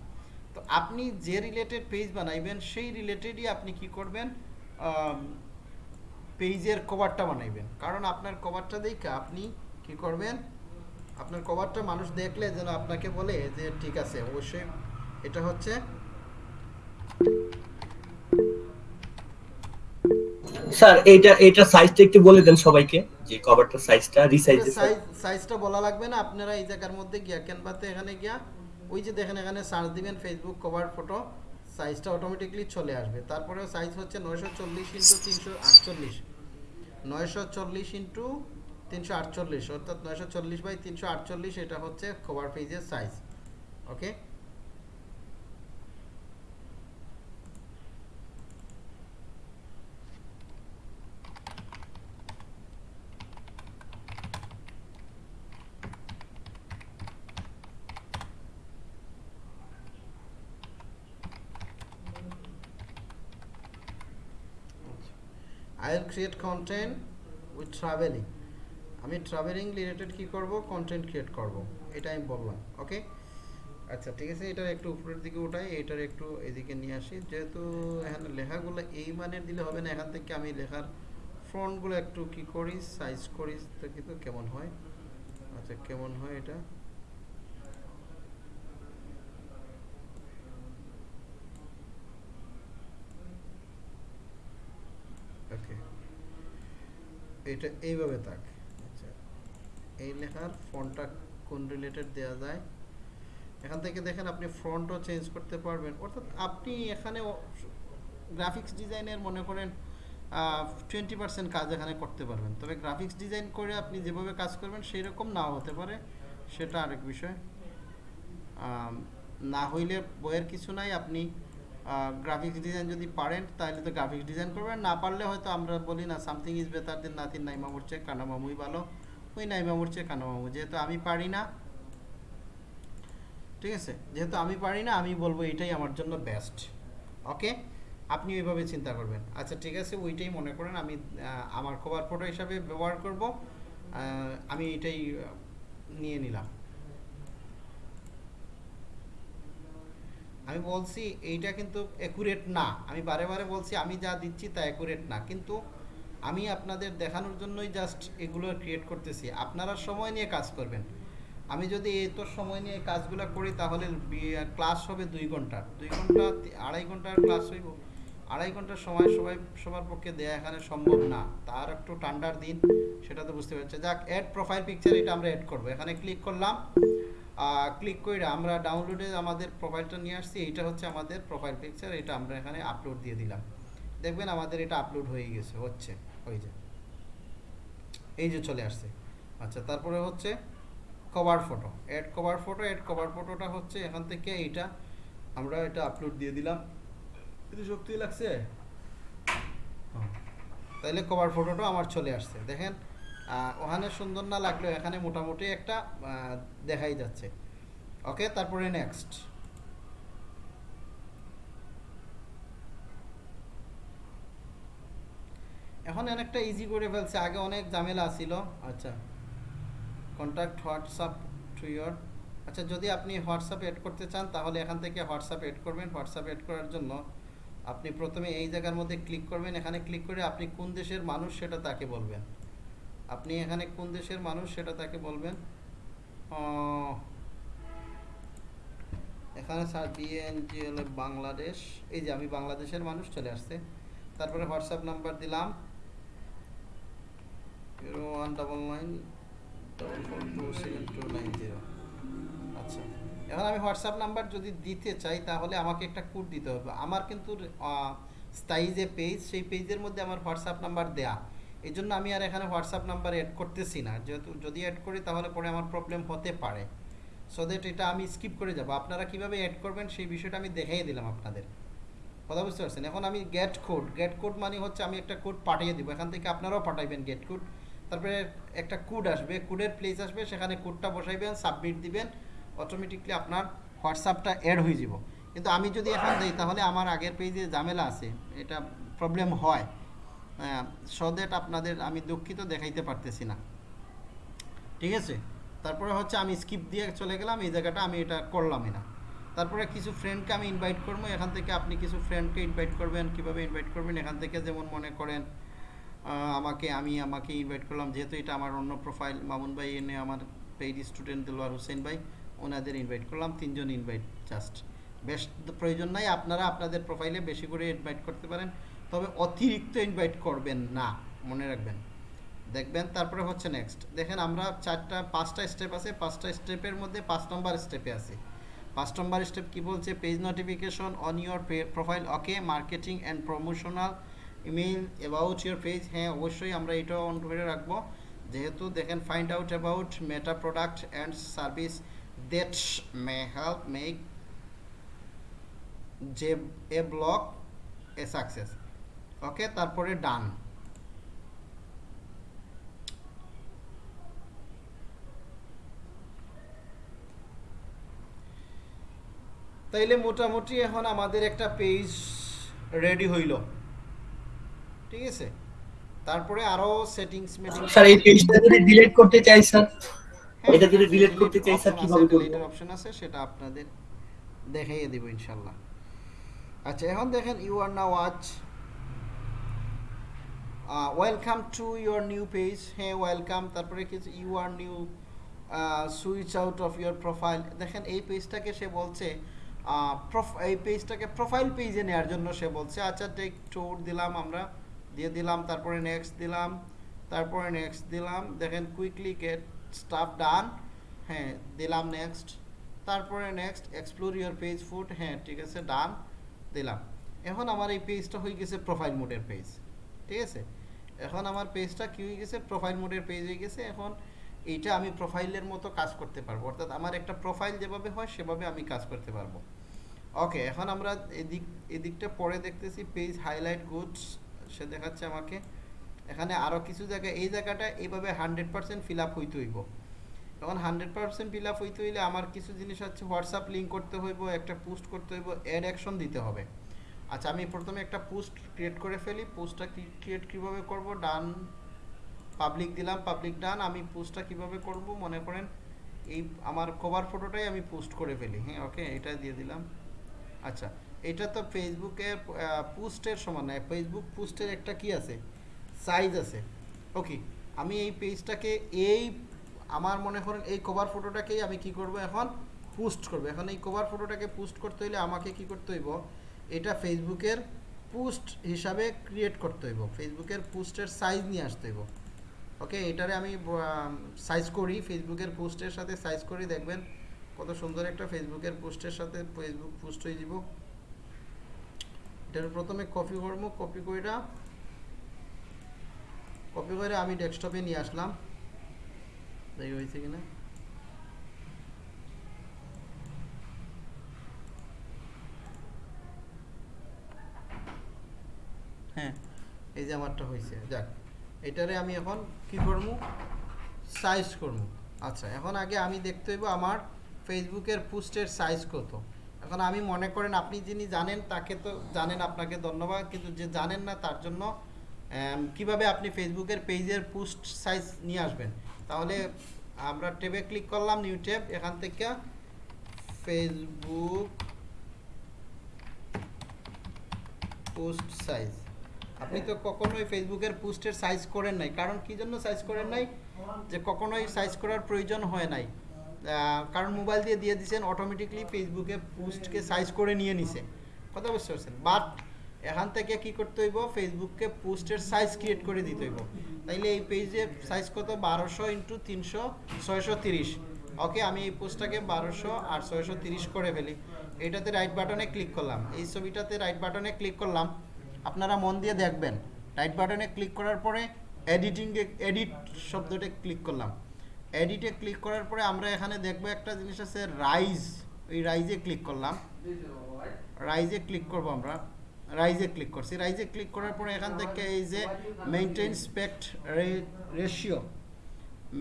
তো আপনি যে রিলেটেড পেজ বানাইবেন, সেই রিলেটেডই আপনি কি করবেন? পেজের কভারটা বানাইবেন। কারণ আপনার কভারটা দেখে আপনি কি করবেন? আপনার কভারটা মানুষ দেখলে যেন আপনাকে বলে যে, ঠিক আছে, অবশ্যই এটা হচ্ছে স্যার এইটা এইটা সাইজটা একটু বলে দেন সবাইকে। যে কভারটার সাইজটা রিসাইজ সাইজটা বলা লাগবে না আপনারা এই জায়গার মধ্যে গিয়া ক্যানভাতে এখানে গিয়া ওই যে দেখেন এখানে সার্চ দিবেন ফেসবুক কভার ফটো সাইজটা অটোমেটিকলি চলে আসবে। তারপরে সাইজ হচ্ছে নয়শো চল্লিশ ইন্টু তিনশো আটচল্লিশ। নয়শো চল্লিশ ইন্টু তিনশো আটচল্লিশ অর্থাৎ নয়শো চল্লিশ বাই তিনশো আটচল্লিশ এটা হচ্ছে কভার পেজের size okay I will create content with travelling আমি ট্রাভেলিং রিলেটেড কি করব? কন্টেন্ট ক্রিয়েট করব। এটা আমি বললাম ওকে আচ্ছা ঠিক আছে, এটার একটু উপরের দিকে উঠাই, এটার একটু এদিকে নিয়ে আসি। যেহেতু এখানে লেখাগুলো এই মানের দিলে হবে না, এখান থেকে আমি লেখার ফ্রন্টগুলো একটু কি করি সাইজ করি তো কিন্তু কেমন হয়। আচ্ছা কেমন হয় এটা ওকে এটা এইভাবে থাক। আচ্ছা এই লেখার ফন্টটা কোন রিলেটেড দেওয়া যায়? এখান থেকে দেখেন আপনি ফ্রন্টও চেঞ্জ করতে পারবেন। অর্থাৎ আপনি এখানে গ্রাফিক্স ডিজাইনের মনে করেন টোয়েন্টি পার্সেন্ট কাজ এখানে করতে পারবেন। তবে গ্রাফিক্স ডিজাইন করে আপনি যেভাবে কাজ করবেন সেই রকম নাও হতে পারে। সেটা আরেক বিষয়। না হইলে বইয়ের কিছু নাই। আপনি গ্রাফিক্স ডিজাইন যদি পারেন, তাহলে তো গ্রাফিক্স ডিজাইন করবেন। না পারলে হয়তো আমরা বলি, না something is better than nothing নাই মামুর চেয়ে কানা মামুই ভালো। ওই নাইমা চেয়ে কানা মামু। যেহেতু আমি পারি না, ঠিক আছে? যেহেতু আমি পারি না, আমি বলব এটাই আমার জন্য বেস্ট ওকে আপনি ওইভাবে চিন্তা করবেন। আচ্ছা ঠিক আছে, ওইটাই মনে করেন। আমি আমার কভার ফটো হিসাবে ব্যবহার করব। আমি এটাই নিয়ে নিলাম। আমি বলছি এইটা কিন্তু অ্যাকুরেট না। আমি বারে বারে বলছি, আমি যা দিচ্ছি তা অ্যাকুরেট না। কিন্তু আমি আপনাদের দেখানোর জন্যই জাস্ট এগুলো ক্রিয়েট করতেছি। আপনারা সময় নিয়ে কাজ করবেন। আমি যদি এত সময় নিয়ে কাজগুলো করি, তাহলে ক্লাস হবে দুই ঘণ্টার দুই ঘণ্টা, আড়াই ঘণ্টার ক্লাস হইব। আড়াই ঘণ্টার সময় সবাই, সবার পক্ষে দেয়া এখানে সম্ভব না। তার একটু ঠান্ডার দিন সেটা তো বুঝতে পারছে যাক অ্যাড প্রোফাইল পিকচার এটা আমরা অ্যাড করব। এখানে ক্লিক করলাম। ক্লিক করে আমরা ডাউনলোডে আমাদের প্রোফাইলটা নিয়ে আসছি এইটা হচ্ছে আমাদের প্রোফাইল পিকচার এটা আমরা এখানে আপলোড দিয়ে দিলাম। দেখবেন আমাদের এটা আপলোড হয়ে গেছে হচ্ছে হয়ে যায় এই যে চলে আসছে। আচ্ছা তারপরে হচ্ছে cover photo add cover photo add cover ফটোটা হচ্ছে এখান থেকে এইটা আমরা এটা আপলোড দিয়ে দিলাম। কিন্তু শক্তি লাগছে। তাইলে কভার ফটোটা আমার চলে আসছে। দেখেন ওখানে সুন্দর না লাগলেও এখানে মোটামুটি একটা দেখাই যাচ্ছে। ওকে তারপরে নেক্সট এখন অনেকটা ইজি করে ফেলছে, আগে অনেক ঝামেলা ছিল। আচ্ছা কন্ট্যাক্ট হোয়াটসঅ্যাপ টু ইয়োর আচ্ছা যদি আপনি হোয়াটসঅ্যাপ এড করতে চান, তাহলে এখান থেকে হোয়াটসঅ্যাপ এড করবেন। হোয়াটসঅ্যাপ এড করার জন্য আপনি প্রথমে এই জায়গার মধ্যে ক্লিক করবেন। এখানে ক্লিক করে আপনি কোন দেশের মানুষ সেটা তাকে বলবেন। আপনি এখানে কোন দেশের মানুষ সেটা তাকে বলবেন? এখানে স্যার বিএনজি হলো বাংলাদেশ। এই যে আমি বাংলাদেশের মানুষ চলে আসছে। তারপরে হোয়াটসঅ্যাপ নাম্বার দিলাম। Zero one double nine double four two seven two nine zero. আচ্ছা। এখন আমি হোয়াটসঅ্যাপ নাম্বার যদি দিতে চাই, তাহলে আমাকে একটা কোড দিতে হবে। আমার কিন্তু স্থায়ী যে পেজ সেই পেজের মধ্যে আমার হোয়াটসঅ্যাপ নাম্বার দেয়া। এই জন্য আমি আর এখানে হোয়াটসঅ্যাপ নাম্বার অ্যাড করতেছি না। যেহেতু যদি অ্যাড করি তাহলে পরে আমার প্রবলেম হতে পারে। সো দ্যাট এটা আমি স্কিপ করে যাব। আপনারা কীভাবে অ্যাড করবেন সেই বিষয়টা আমি দেখাই দিলাম আপনাদের। কথা বুঝতে পারছেন? এখন আমি গেট কোড গেট কোড মানে হচ্ছে আমি একটা কোড পাঠিয়ে দিব। এখান থেকে আপনারাও পাঠাইবেন গেট কোড তারপরে একটা কোড আসবে। কোডের প্লেস আসবে। সেখানে কোডটা বসাইবেন সাবমিট দিবেন। অটোমেটিকলি আপনার হোয়াটসঅ্যাপটা অ্যাড হয়ে যাব। কিন্তু আমি যদি এখন দিই, তাহলে আমার আগের পেজে ঝামেলা আছে। এটা প্রবলেম হয়। সো দ্যাট আপনাদের, আমি দুঃখিত দেখাইতে পারতেছি না। ঠিক আছে? তারপরে হচ্ছে আমি স্কিপ দিয়ে চলে গেলাম, এই জায়গাটা আমি এটা করলামই না। তারপরে কিছু ফ্রেন্ডকে আমি ইনভাইট করব, এখান থেকে আপনি কিছু ফ্রেন্ডকে ইনভাইট করবেন, কীভাবে ইনভাইট করবেন, এখান থেকে যেমন মনে করেন আমাকে, আমি আমাকে ইনভাইট করলাম, যেহেতু এটা আমার অন্য প্রোফাইল মামুন ভাই এনে আমার পেইড স্টুডেন্ট দিলওয়ার হোসেন ভাই, ওনাদের ইনভাইট করলাম, তিনজন ইনভাইট জাস্ট বেশ, প্রয়োজন নাই, আপনারা আপনাদের প্রোফাইলে বেশি করে ইনভাইট করতে পারেন। তবে অতিরিক্ত ইনভাইট করবেন না, মনে রাখবেন। দেখবেন তারপরে হচ্ছে নেক্সট দেখেন আমরা চারটা, পাঁচটা স্টেপ আছে, পাঁচটা স্টেপের মধ্যে পাঁচ নম্বর স্টেপে আছে। পাঁচ নম্বর স্টেপ কি বলছে? Page notification on your profile okay marketing and promotional email about your page হ্যাঁ অবশ্যই আমরা এটাও অন করে রাখব। যেহেতু দেখেন find out about Meta product and service that may help make যে a block A success okay তারপরে ডান। তাইলে মোটামুটি এখন আমাদের একটা পেজ রেডি হইল। ঠিক আছে? তারপরে আরও সেটিংস মেটিং স্যার এই পেজটা যদি ডিলিট করতে চাই স্যার এটা যদি delete করতে চাই, স্যার, কীভাবে করব? অপশন আছে সেটা আপনাদের দেখাইয়ে দেব ইনশাআল্লাহ আচ্ছা এখন দেখেন you are now watch welcome to your new page হ্যাঁ ওয়েলকাম তারপরে কিছু you are new switch out of your profile দেখেন এই পেজটাকে সে বলছে আহ, এই পেজটাকে প্রোফাইল পেজে নেওয়ার জন্য সে বলছে আচ্ছা টেক ট্যুর দিলাম আমরা দিয়ে দিলাম তারপরে নেক্সট দিলাম তারপরে নেক্সট দিলাম দেখেন কুইকলি গেট স্টাফ ডান হ্যাঁ দিলাম নেক্সট তারপরে next explore your page food হ্যাঁ ঠিক আছে ডান দিলাম। এখন আমার এই পেজটা হয়ে গেছে প্রোফাইল মোডের পেজ ঠিক আছে? এখন আমার পেজটা কি হয়ে গেছে? প্রোফাইল মোডের পেজ হয়ে গেছে। এখন এইটা আমি প্রোফাইলের মতো কাজ করতে পারব। অর্থাৎ আমার একটা প্রোফাইল যেভাবে হয়, সেভাবে আমি কাজ করতে পারব। ওকে এখন আমরা এদিক, এদিকটা পরে দেখতেছি। পেজ হাইলাইট গুডস সে দেখাচ্ছে আমাকে। এখানে আরও কিছু জায়গায়, এই জায়গাটা এইভাবে হান্ড্রেড পার্সেন্ট ফিল আপ হইতে হইব। এখন হান্ড্রেড পার্সেন্ট ফিল আপ হইতে হইলে আমার কিছু জিনিস হচ্ছে হোয়াটসঅ্যাপ লিঙ্ক করতে হইব, একটা পোস্ট করতে হইব অ্যাড অ্যাকশন দিতে হবে। আচ্ছা আমি প্রথমে একটা পোস্ট ক্রিয়েট করে ফেলি। পোস্টটা ক্রিয়েট কীভাবে করব? ডান পাবলিক দিলাম পাবলিক ডান। আমি পোস্টটা কীভাবে করব? মনে করেন এই আমার কভার ফটোটাই আমি পোস্ট করে ফেলি। হ্যাঁ ওকে এটা দিয়ে দিলাম। আচ্ছা এটা তো ফেসবুকে পোস্টের সমান নয় ফেসবুক পোস্টের একটা কি আছে? সাইজ আছে। ওকে আমি এই পেজটাকে এই, আমার মনে করেন এই কভার ফটোটাকেই আমি কি করব এখন? পোস্ট করব। এখন এই কভার ফটোটাকে পোস্ট করতে হলে আমাকে কি করতে হইব? এটা ফেসবুকের পোস্ট হিসাবে ক্রিয়েট করতে হইব। ফেসবুকের পোস্টের সাইজ নিয়ে আসতে হইব। ওকে এটারে আমি সাইজ করি। ফেসবুকের পোস্টের সাথে সাইজ করি। দেখবেন কত সুন্দর একটা ফেসবুকের পোস্টের সাথে ফেসবুক পোস্ট হয়ে যাব এটার প্রথমে কপি করব। কপি কইরা কপি করে আমি ডেস্কটপে নিয়ে আসলাম। দেখি হয়েছে কিনা? হ্যাঁ। এই যে আমারটা হয়েছে যাক। এটারে আমি এখন কি করব সাইজ করব আচ্ছা এখন আগে আমি দেখতে হইব আমার ফেসবুকের পোস্টের সাইজ কত। এখন আমি মনে করেন আপনি যিনি জানেন, তাকে তো জানেন আপনাকে ধন্যবাদ, কিন্তু যে জানেন না তার জন্য কীভাবে আপনি ফেসবুকের পেজের পোস্ট সাইজ নিয়ে আসবেন। তাহলে আমরা ট্যাবে ক্লিক করলাম নিউ ট্যাব, এখান থেকে ফেসবুক পোস্ট সাইজ আপনি তো কখনোই ফেসবুকের পোস্টের সাইজ করেন নাই। কারণ কি জন্য সাইজ করেন নাই? যে কখনোই সাইজ করার প্রয়োজন হয় নাই। কারণ মোবাইল দিয়ে দিয়ে দিয়েছেন অটোমেটিকলি ফেসবুকে পোস্টকে সাইজ করে নিয়ে নিছে। কথা বুঝতে পারছেন? বাট এখান থেকে কি করতে হইব? ফেসবুককে পোস্টের সাইজ ক্রিয়েট করে দিতে হইব। তাইলে এই পেজে সাইজ কত? বারোশো ইন্টু তিনশো ছয়শো তিরিশ। ওকে আমি এই পোস্টটাকে বারোশো আর ছয়শো তিরিশ করে ফেলি। এটাতে রাইট বাটনে ক্লিক করলাম। এই ছবিটাতে রাইট বাটনে ক্লিক করলাম। আপনারা মন দিয়ে দেখবেন। রাইট বাটনে ক্লিক করার পরে এডিটিংয়ে এডিট শব্দটা ক্লিক করলাম। এডিটে ক্লিক করার পরে আমরা এখানে দেখব একটা জিনিস আছে রাইজ ওই রাইজে ক্লিক করলাম। রাইজে ক্লিক করব আমরা। রাইজে ক্লিক করছি। রাইজে ক্লিক করার পরে এখান থেকে এই যে maintain aspect ratio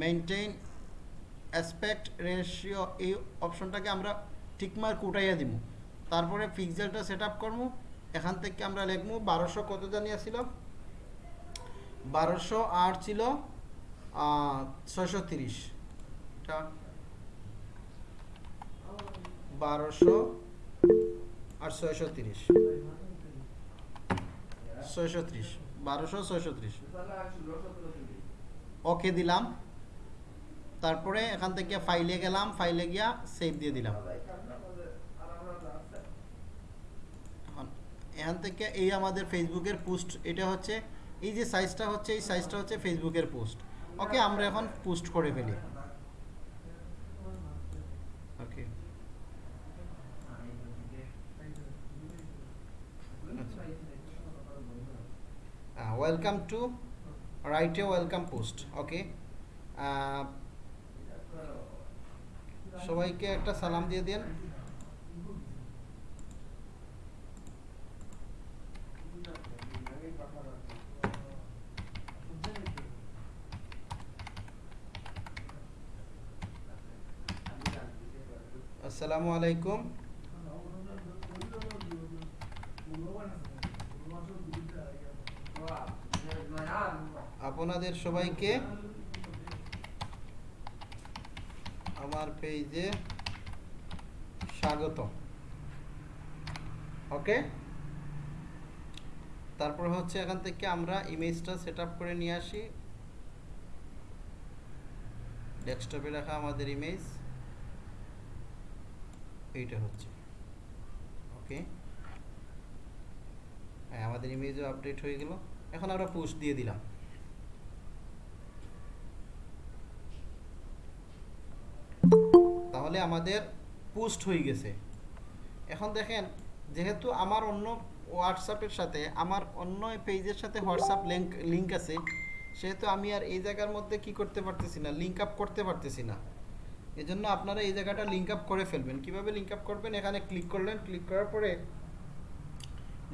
maintain aspect ratio এই অপশনটাকে আমরা ঠিকমার্ক উঠাইয়া দিব তারপরে পিক্সেলটা সেট আপ করব এখান থেকে আমরা লিখব বারোশো কত জানিয়া ছিল বারোশো আর ছিল ছয়শো তিরিশ। বারোশো আর ছয়শো তিরিশ। ছয়শো ত্রিশ। বারোশো, ছয়শো ত্রিশ। ওকে দিলাম। তারপরে এখান থেকে ফাইলে গেলাম ফাইলে গিয়া সেভ দিয়ে দিলাম এখন এখান থেকে এই আমাদের ফেসবুকের পোস্ট এটা হচ্ছে, এই যে সাইজটা হচ্ছে, এই সাইজটা হচ্ছে ফেসবুকের পোস্ট ওকে আমরা এখন পোস্ট করে ফেলি। Okay welcome to right welcome post okay সবাইকে একটা সালাম দিয়ে দেন। আসসালামু আলাইকুম। আপনাদের সবাইকে আমার পেজে স্বাগত। ওকে? তারপর হচ্ছে এখান থেকে আমরা ইমেজটা সেট করে নিয়ে আসি। ডেস্কটপে রাখা আমাদের ইমেজ। এইটা হচ্ছে। ওকে হ্যাঁ আমাদের ইমেজও আপডেট হয়ে গেল। এখন আমরা পোস্ট দিয়ে দিলাম। তাহলে আমাদের পোস্ট হয়ে গেছে। এখন দেখেন, যেহেতু আমার অন্য হোয়াটসঅ্যাপের সাথে, আমার অন্য পেজের সাথে হোয়াটসঅ্যাপ লিঙ্ক লিঙ্ক আছে, সেহেতু আমি আর এই জায়গার মধ্যে কি করতে পারতেছি না লিঙ্ক আপ করতে পারতেছি না। এজন্য আপনারা এই জায়গাটা লিঙ্ক আপ করে ফেলবেন। কীভাবে লিঙ্ক আপ করবেন? এখানে ক্লিক করলেন। ক্লিক করার পরে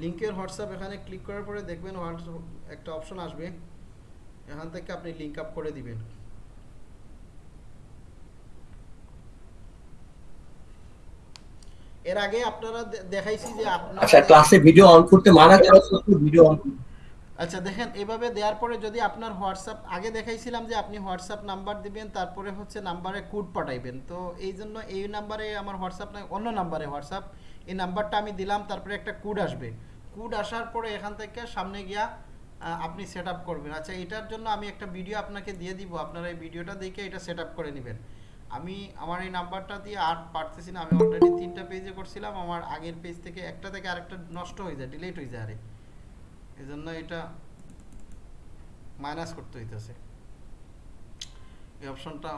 লিঙ্কের হোয়াটসঅ্যাপ এখানে ক্লিক করার পরে দেখবেন হোয়াটসঅ্যাপ একটা অপশন আসবে। এখান থেকে আপনি লিঙ্ক আপ করে দিবেন। এর আগে আপনারা দেখাইছি যে আপনারা আচ্ছা ক্লাসে ভিডিও অন করতে মানা ভিডিও অন আচ্ছা দেখেন, এভাবে দেওয়ার পরে যদি আপনার হোয়াটসঅ্যাপ, আগে দেখাইছিলাম যে আপনি হোয়াটসঅ্যাপ নাম্বার দিবেন, তারপরে হচ্ছে নাম্বারে কোড পাঠাইবেন। তো এই জন্য এই নাম্বারে আমার হোয়াটসঅ্যাপ না অন্য নাম্বারে হোয়াটসঅ্যাপ। এই নাম্বারটা আমি দিলাম, তারপরে একটা কোড আসবে। কোড আসার পরে এখান থেকে সামনে গিয়া আপনি সেট আপ করবেন। আচ্ছা এটার জন্য আমি একটা ভিডিও আপনাকে দিয়ে দিব, আপনারা এই ভিডিওটা দেখে এটা সেট করে নেবেন। আমি আমার এই নাম্বারটা দিয়ে আর পারতেছি না, আমি অলরেডি তিনটা পেজে করছিলাম, আমার আগের পেজ থেকে একটা থেকে আরেকটা নষ্ট হয়ে যায় ডিলেট হয়ে যায় আরে। এই জন্য এটা মাইনাস করতে হইতেছে। এই অপশনটা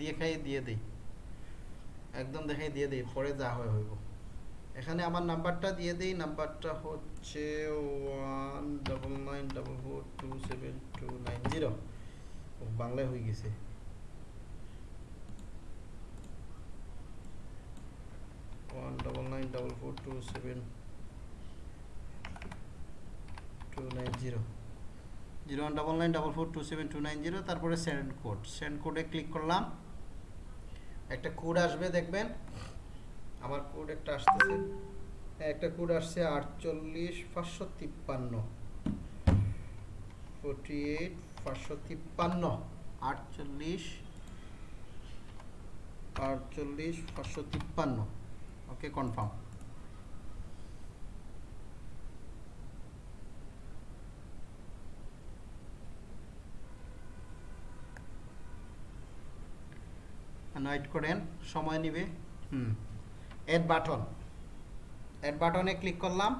দেখাই দিয়ে দেই। একদম দেখাই দিয়ে দেই, পরে যা হয় হইব। এখানে আমার নাম্বারটা দিয়ে দেই, নাম্বারটা হচ্ছে one double nine double four two seven two nine zero বাংলায় হয়ে গেছে। One double nine double four two seven two nine zero zero one double nine double four two seven two nine zero তারপরে সেন্ড কোড সেন্ড কোডে ক্লিক করলাম। একটা কোড আসবে, দেখবেন। আমার কোড একটা আসতেছে। একটা কোড আসছে আটচল্লিশ পাঁচশো তিপ্পান্ন। ফোরটি এইট পাঁচশো তিপ্পান্ন। আটচল্লিশ আটচল্লিশ পাঁচশো তিপ্পান্ন। ওকে কনফার্ম ওয়েট করেন সময় নিবে হুম অ্যাড বাটন অ্যাড বাটনে ক্লিক করলাম।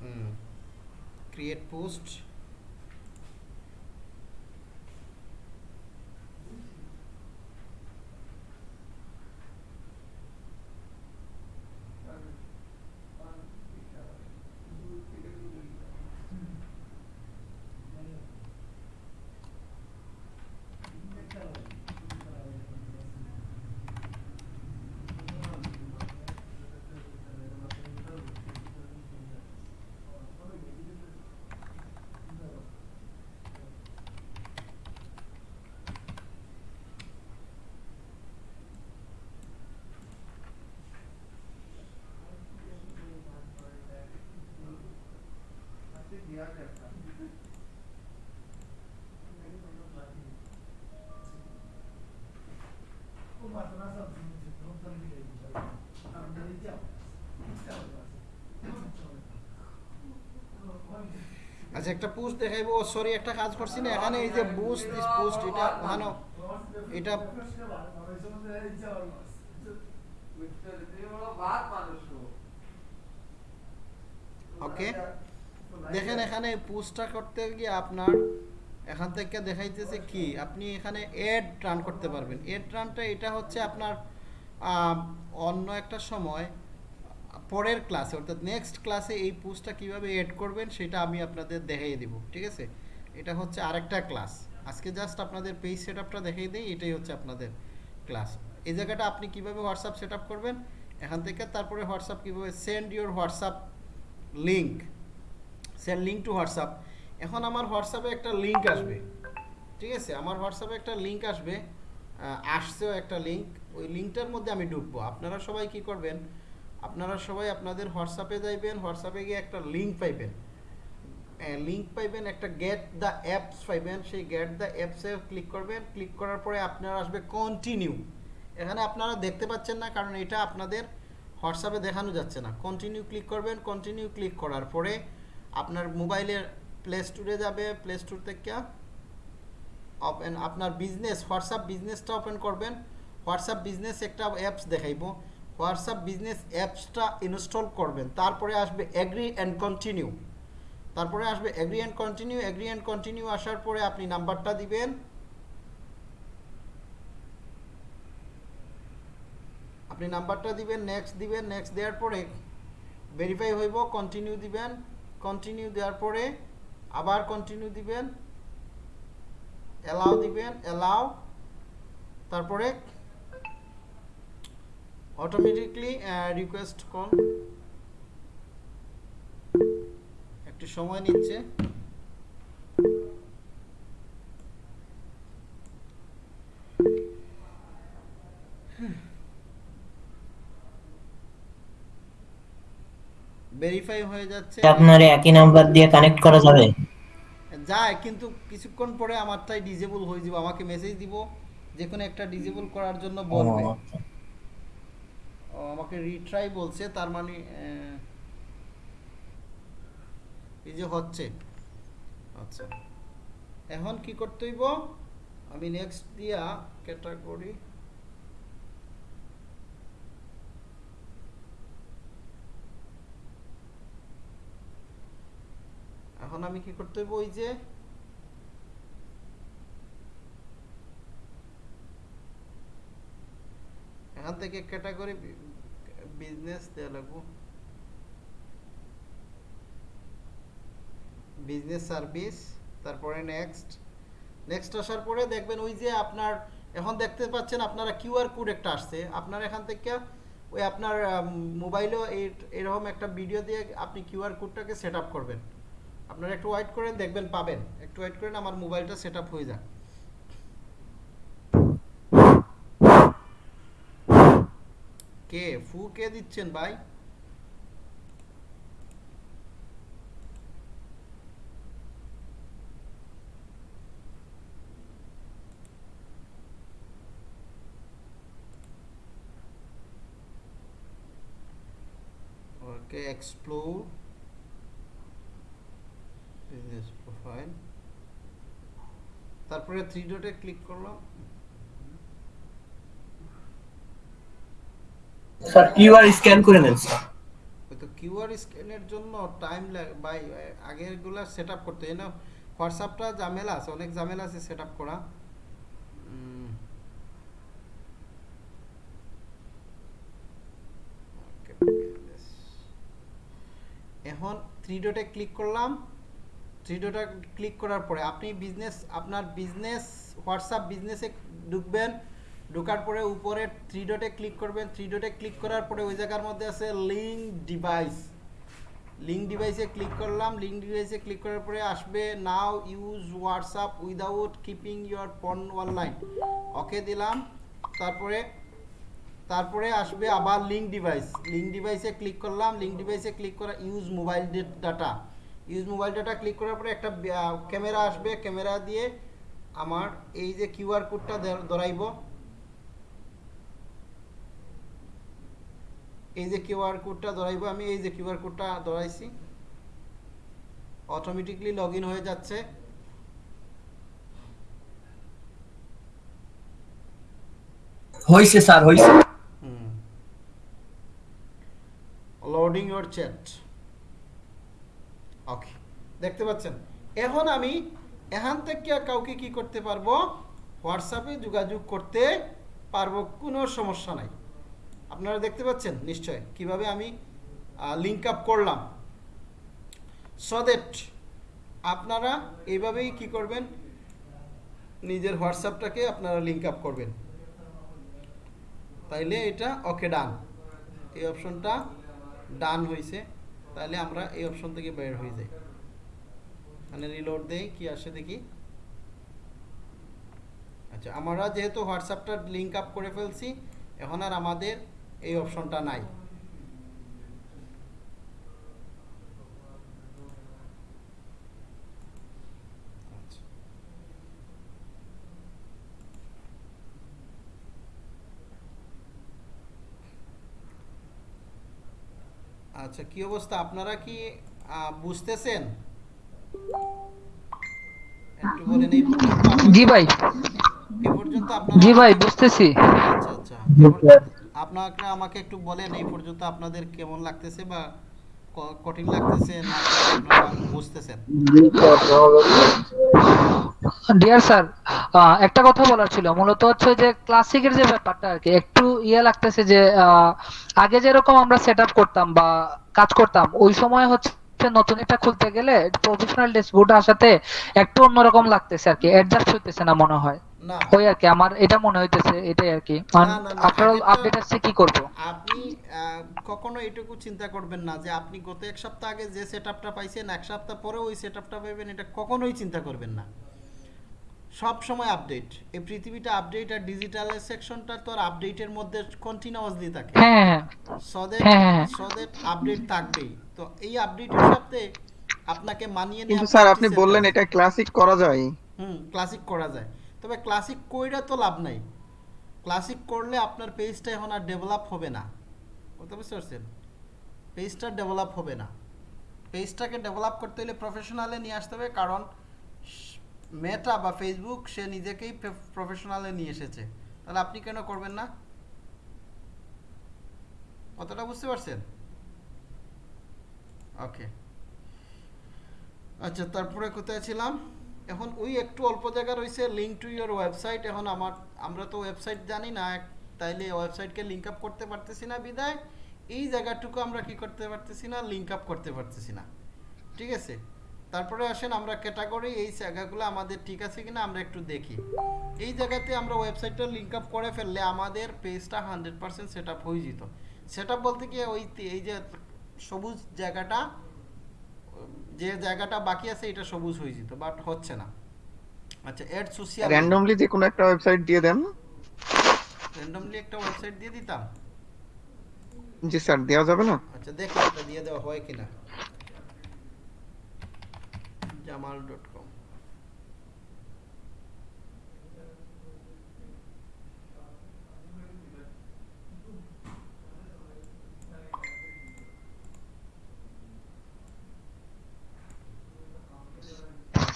হুম ক্রিয়েট পোস্ট আচ্ছা একটা পোস্ট দেখাইবো। সরি একটা কাজ করছি না। এখানে এই যে বুস্ট দিস পোস্ট এটা ওখানে এটা ওকে দেখেন এখানে পোস্টটা করতে গিয়ে আপনার এখান থেকে দেখাইতেছে কি? আপনি এখানে এড রান করতে পারবেন। এড রানটা এটা হচ্ছে আপনার অন্য একটা সময়, পরের ক্লাসে অর্থাৎ নেক্সট ক্লাসে এই পোস্টটা কীভাবে এড করবেন সেটা আমি আপনাদের দেখিয়ে দিব, ঠিক আছে? এটা হচ্ছে আরেকটা ক্লাস আজকে জাস্ট আপনাদের পেজ সেট আপটা দেখিয়ে দিই, এটাই হচ্ছে আপনাদের ক্লাস এই জায়গাটা আপনি কীভাবে হোয়াটসঅ্যাপ সেট করবেন? এখান থেকে তারপরে হোয়াটসঅ্যাপ কীভাবে send your WhatsApp link send link to WhatsApp এখন আমার হোয়াটসঅ্যাপে একটা লিঙ্ক আসবে, ঠিক আছে? আমার হোয়াটসঅ্যাপে একটা লিঙ্ক আসবে আসছেও একটা লিঙ্ক ওই লিঙ্কটার মধ্যে আমি ঢুকবো। আপনারা সবাই কি করবেন? আপনারা সবাই আপনাদের হোয়াটসঅ্যাপে যাইবেন, হোয়াটসঅ্যাপে গিয়ে একটা লিঙ্ক পাইবেন। লিঙ্ক পাইবেন একটা গেট দ্য অ্যাপস পাইবেন। সেই গেট দ্য অ্যাপসে ক্লিক করবেন। ক্লিক করার পরে আপনার আসবে কন্টিনিউ এখানে আপনারা দেখতে পাচ্ছেন না, কারণ এটা আপনাদের হোয়াটসঅ্যাপে দেখানো যাচ্ছে না। কন্টিনিউ ক্লিক করবেন। কন্টিনিউ ক্লিক করার পরে আপনার মোবাইলের প্লে স্টোরে যাবে। প্লে স্টোর থেকে আপনার বিজনেস হোয়াটসঅ্যাপ বিজনেসটা ওপেন করবেন। হোয়াটসঅ্যাপ বিজনেস একটা অ্যাপস দেখাইব। হোয়াটসঅ্যাপ বিজনেস অ্যাপসটা ইনস্টল করবেন, তারপরে আসবে এগ্রি অ্যান্ড কন্টিনিউ তারপরে আসবে agree and continue agree and continue আসার পরে আপনি নাম্বারটা দিবেন। আপনি নাম্বারটা দিবেন নেক্সট দিবেন নেক্সট দেওয়ার পরে ভেরিফাই হইব কন্টিনিউ দিবেন। কন্টিনিউ দেওয়ার পরে আবার কন্টিনিউ দিবেন। অ্যালাউ দিবেন অ্যালাউ তারপরে অটোমেটিকলি রিকোয়েস্ট কল একটু সময় নিচ্ছে। ভেরিফাই হয়ে যাচ্ছে। আপনার একই নাম্বার দিয়ে কানেক্ট করা যাবে? যায় কিন্তু কিছুক্ষণ পরে আমারটাই ডিজেবল হয়ে যাব। আমাকে মেসেজ দিব যে কোনো একটা ডিজেবল করার জন্য বলবে। আচ্ছা। আমাকে রিট্রাই বলছে, তার মানে এই যে হচ্ছে। আচ্ছা। এখন কি করতে হইব? আমি নেক্সট দিয়া ক্যাটাগরি এখন আমি কি করতে হইব? ওই যে এখান থেকে ক্যাটাগরি বিজনেস দেওয়া লাগবো বিজনেস সার্ভিস তারপরে নেক্সট নেক্সট আসার পরে দেখবেন ওই যে আপনার, এখন দেখতে পাচ্ছেন আপনারা কিউআর কোড একটা আসছে। আপনার এখান থেকে ওই আপনার মোবাইলেও এরকম একটা ভিডিও দিয়ে আপনি কিউআর কোডটাকে সেট করবেন। আপনারা একটু ওয়েট করেন, দেখবেন পাবেন। একটু ওয়েট করেন, আমার মোবাইলটা সেট হয়ে যাক। কে? ফু কে দিচ্ছেন ভাই? Okay explore business profile. তারপরে থ্রি ডটে ক্লিক করলাম। স্যার কিউআর স্ক্যান করে নেন স্যার তো কিউআর স্ক্যানের জন্য টাইম লাগে বাই আগেরগুলো সেট আপ করতে না হোয়াটসঅ্যাপটা ঝামেলা আছে, অনেক ঝামেলা আছে সেট আপ করা. এখন থ্রি ডটে ক্লিক করলাম। থ্রি ডটে ক্লিক করার পরে আপনি বিজনেস আপনার বিজনেস হোয়াটসঅ্যাপ বিজনেসে ঢুকবেন। ঢোকার পরে উপরে থ্রি ডটে ক্লিক করবেন। থ্রি ডটে ক্লিক করার পরে ওই জায়গার মধ্যে আছে লিঙ্ক ডিভাইস লিঙ্ক ডিভাইসে ক্লিক করলাম। লিঙ্ক ডিভাইসে ক্লিক করার পরে আসবে now use WhatsApp without keeping your phone online okay দিলাম। তারপরে তারপরে আসবে আবার লিঙ্ক ডিভাইস লিঙ্ক ডিভাইসে ক্লিক করলাম। লিঙ্ক ডিভাইসে ক্লিক করা use mobile data use mobile data click করার পরে একটা ক্যামেরা আসবে। ক্যামেরা দিয়ে আমার এই যে কিউআর কোডটা ধরাইব। এই যে কিউআর কোডটা ধরাইব আমি এই যে কিউআর কোডটা ধরাইছি। অটোমেটিকলি লগ হয়ে যাচ্ছে। হয়েছে স্যার হয়েছে লোডিং ইউর চ্যাট ওকে দেখতে পাচ্ছেন? এখন আমি এখান থেকে কাউকে কি করতে পারব? হোয়াটসঅ্যাপে যোগাযোগ করতে পারব কোনো সমস্যা নাই। আপনারা দেখতে পাচ্ছেন, নিশ্চয়, কীভাবে আমি লিঙ্ক আপ করলাম। সো দ্যাট আপনারা এইভাবেই কি করবেন, নিজের হোয়াটসঅ্যাপটাকে আপনারা লিঙ্ক আপ করবেন। তাইলে এটা ওকে ডান এই অপশনটা ডান হয়েছে তাহলে আমরা এই অপশন থেকে বের হয়ে যাই। মানে রিলোড দেই, কি আসে দেখি। আচ্ছা আমরা যেহেতু হোয়াটসঅ্যাপটা লিঙ্ক আপ করে ফেলছি, এখন আর আমাদের এই অপশনটা নাই। আচ্ছা। কি অবস্থা? আপনারা কি বুঝতেছেন? একটু বলেন এই জি ভাই। এই পর্যন্ত আপনারা জি ভাই বুঝতেছি। আচ্ছা আচ্ছা। আপনারা আমাকে একটু বলেন এই পর্যন্ত আপনাদের কেমন লাগতেছে বা কঠিন লাগতেছে না বুঝতেছেন? ডিয়ার স্যার একটা কথা বলার ছিল। মূলত হচ্ছে যে ক্লাসিকের যে ব্যাপারটা আর কি, একটু ইয়ে লাগতেছে যে আগে যেরকম আমরা সেট করতাম বা কাজ করতাম, ওই সময় হচ্ছে নতুন একটা খুলতে গেলে প্রফেশনাল ড্যাশবোর্ড আসাতে একটু অন্যরকম লাগতেছে আর কি অ্যাডজাস্ট হইতেছে না মনে হয়। ওই আর কি আমার এটা মনে হইতেছে এটাই আর কি। আফটার অল আপডেট আসছে কি করব? আপনি কখনো এটুকু চিন্তা করবেন না যে আপনি গত এক সপ্তাহ আগে যে সেটআপটা পাইছেন এক সপ্তাহ পরে ওই সেটআপটা পাইবেন এটা কখনোই চিন্তা করবেন না। সব সময় আপডেট এই পৃথিবীটা আপডেট আর ডিজিটাল সেকশনটা তো আর আপডেটের মধ্যে কন্টিনিউয়াসলি থাকে। হ্যাঁ হ্যাঁ সদের হ্যাঁ, হ্যাঁ। সদের আপডেট থাকবেই। তো এই আপডেটের সাথে আপনাকে মানিয়ে কিন্তু স্যার আপনি বললেন এটা ক্লাসিক করা যায়। হুম ক্লাসিক করা যায়। তবে ক্লাসিক কইরা তো লাভ নাই। ক্লাসিক করলে আপনার পেজটা এখন আর ডেভেলপ হবে না। বুঝতে বুঝতে পারছেন? পেজটা ডেভেলপ হবে না। পেজটাকে ডেভেলপ করতে হলে প্রফেশনালে নিয়ে আসতে হবে, কারণ মেটা বা ফেসবুক সে নিজেকেই প্রফেশনালে নিয়ে এসেছে। তাহলে আপনি কেন করবেন না? কতটা বুঝতে পারছেন? ওকে আচ্ছা তারপরে কোথায় ছিলাম? এখন ওই একটু অল্প জায়গা রয়েছে লিঙ্ক টু ইয়োর ওয়েবসাইট এখন আমার, আমরা তো ওয়েবসাইট জানি না তাইলে ওয়েবসাইটকে লিঙ্ক আপ করতে পারতেছি না বিদায়। এই জায়গাটুকু আমরা কি করতে পারতেছি না লিঙ্ক আপ করতে পারতেছি না। ঠিক আছে? তারপরে আসেন আমরা ক্যাটাগরি এই জায়গাগুলো আমাদের ঠিক আছে কিনা আমরা একটু দেখি। এই জায়গাতে আমরা ওয়েবসাইটটা লিঙ্ক আপ করে ফেললে আমাদের পেজটা হান্ড্রেড পার্সেন্ট সেট আপ হয়ে যেত। সেট আপ বলতে কি ওই এই যে সবুজ জায়গাটা যে জায়গাটা বাকি আছে এটা সবুজ হয়ে যেত বাট হচ্ছে না। আচ্ছা এড সোশিয়াল র্যান্ডমলি যে কোনো একটা ওয়েবসাইট দিয়ে দেন। র্যান্ডমলি একটা ওয়েবসাইট দিয়ে দিতাম? জি স্যার দেওয়া যাবে না? আচ্ছা দেখি এটা দিয়ে দেওয়া হয় কিনা। জামাল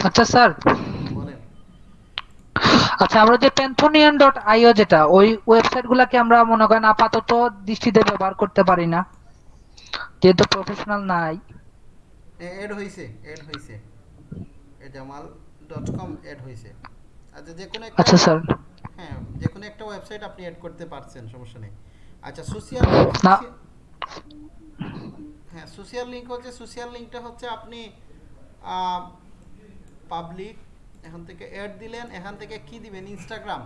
আচ্ছা স্যার। আচ্ছা আমরা যে প্যান্থোনিয়ান ডট আইও যেটা ওই ওয়েবসাইট গুলাকে আমরা মনে করেন আপাতত দৃষ্টিতে ব্যবহার করতে পারি না। যেহেতু প্রফেশনাল নাই। এড হইছে এড হইছে। জামাল ডট কম এড হইছে। আচ্ছা যে কোনো একটা আচ্ছা স্যার। হ্যাঁ যে কোনো একটা ওয়েবসাইট আপনি এড করতে পারছেন সমস্যা নেই। আচ্ছা সোশ্যাল না। হ্যাঁ সোশ্যাল লিংক হচ্ছে সোশ্যাল লিংকটা হচ্ছে আপনি পাবলিক এখান থেকে অ্যাড দিলেন, এখান থেকে কি দিবেন? ইনস্টাগ্রাম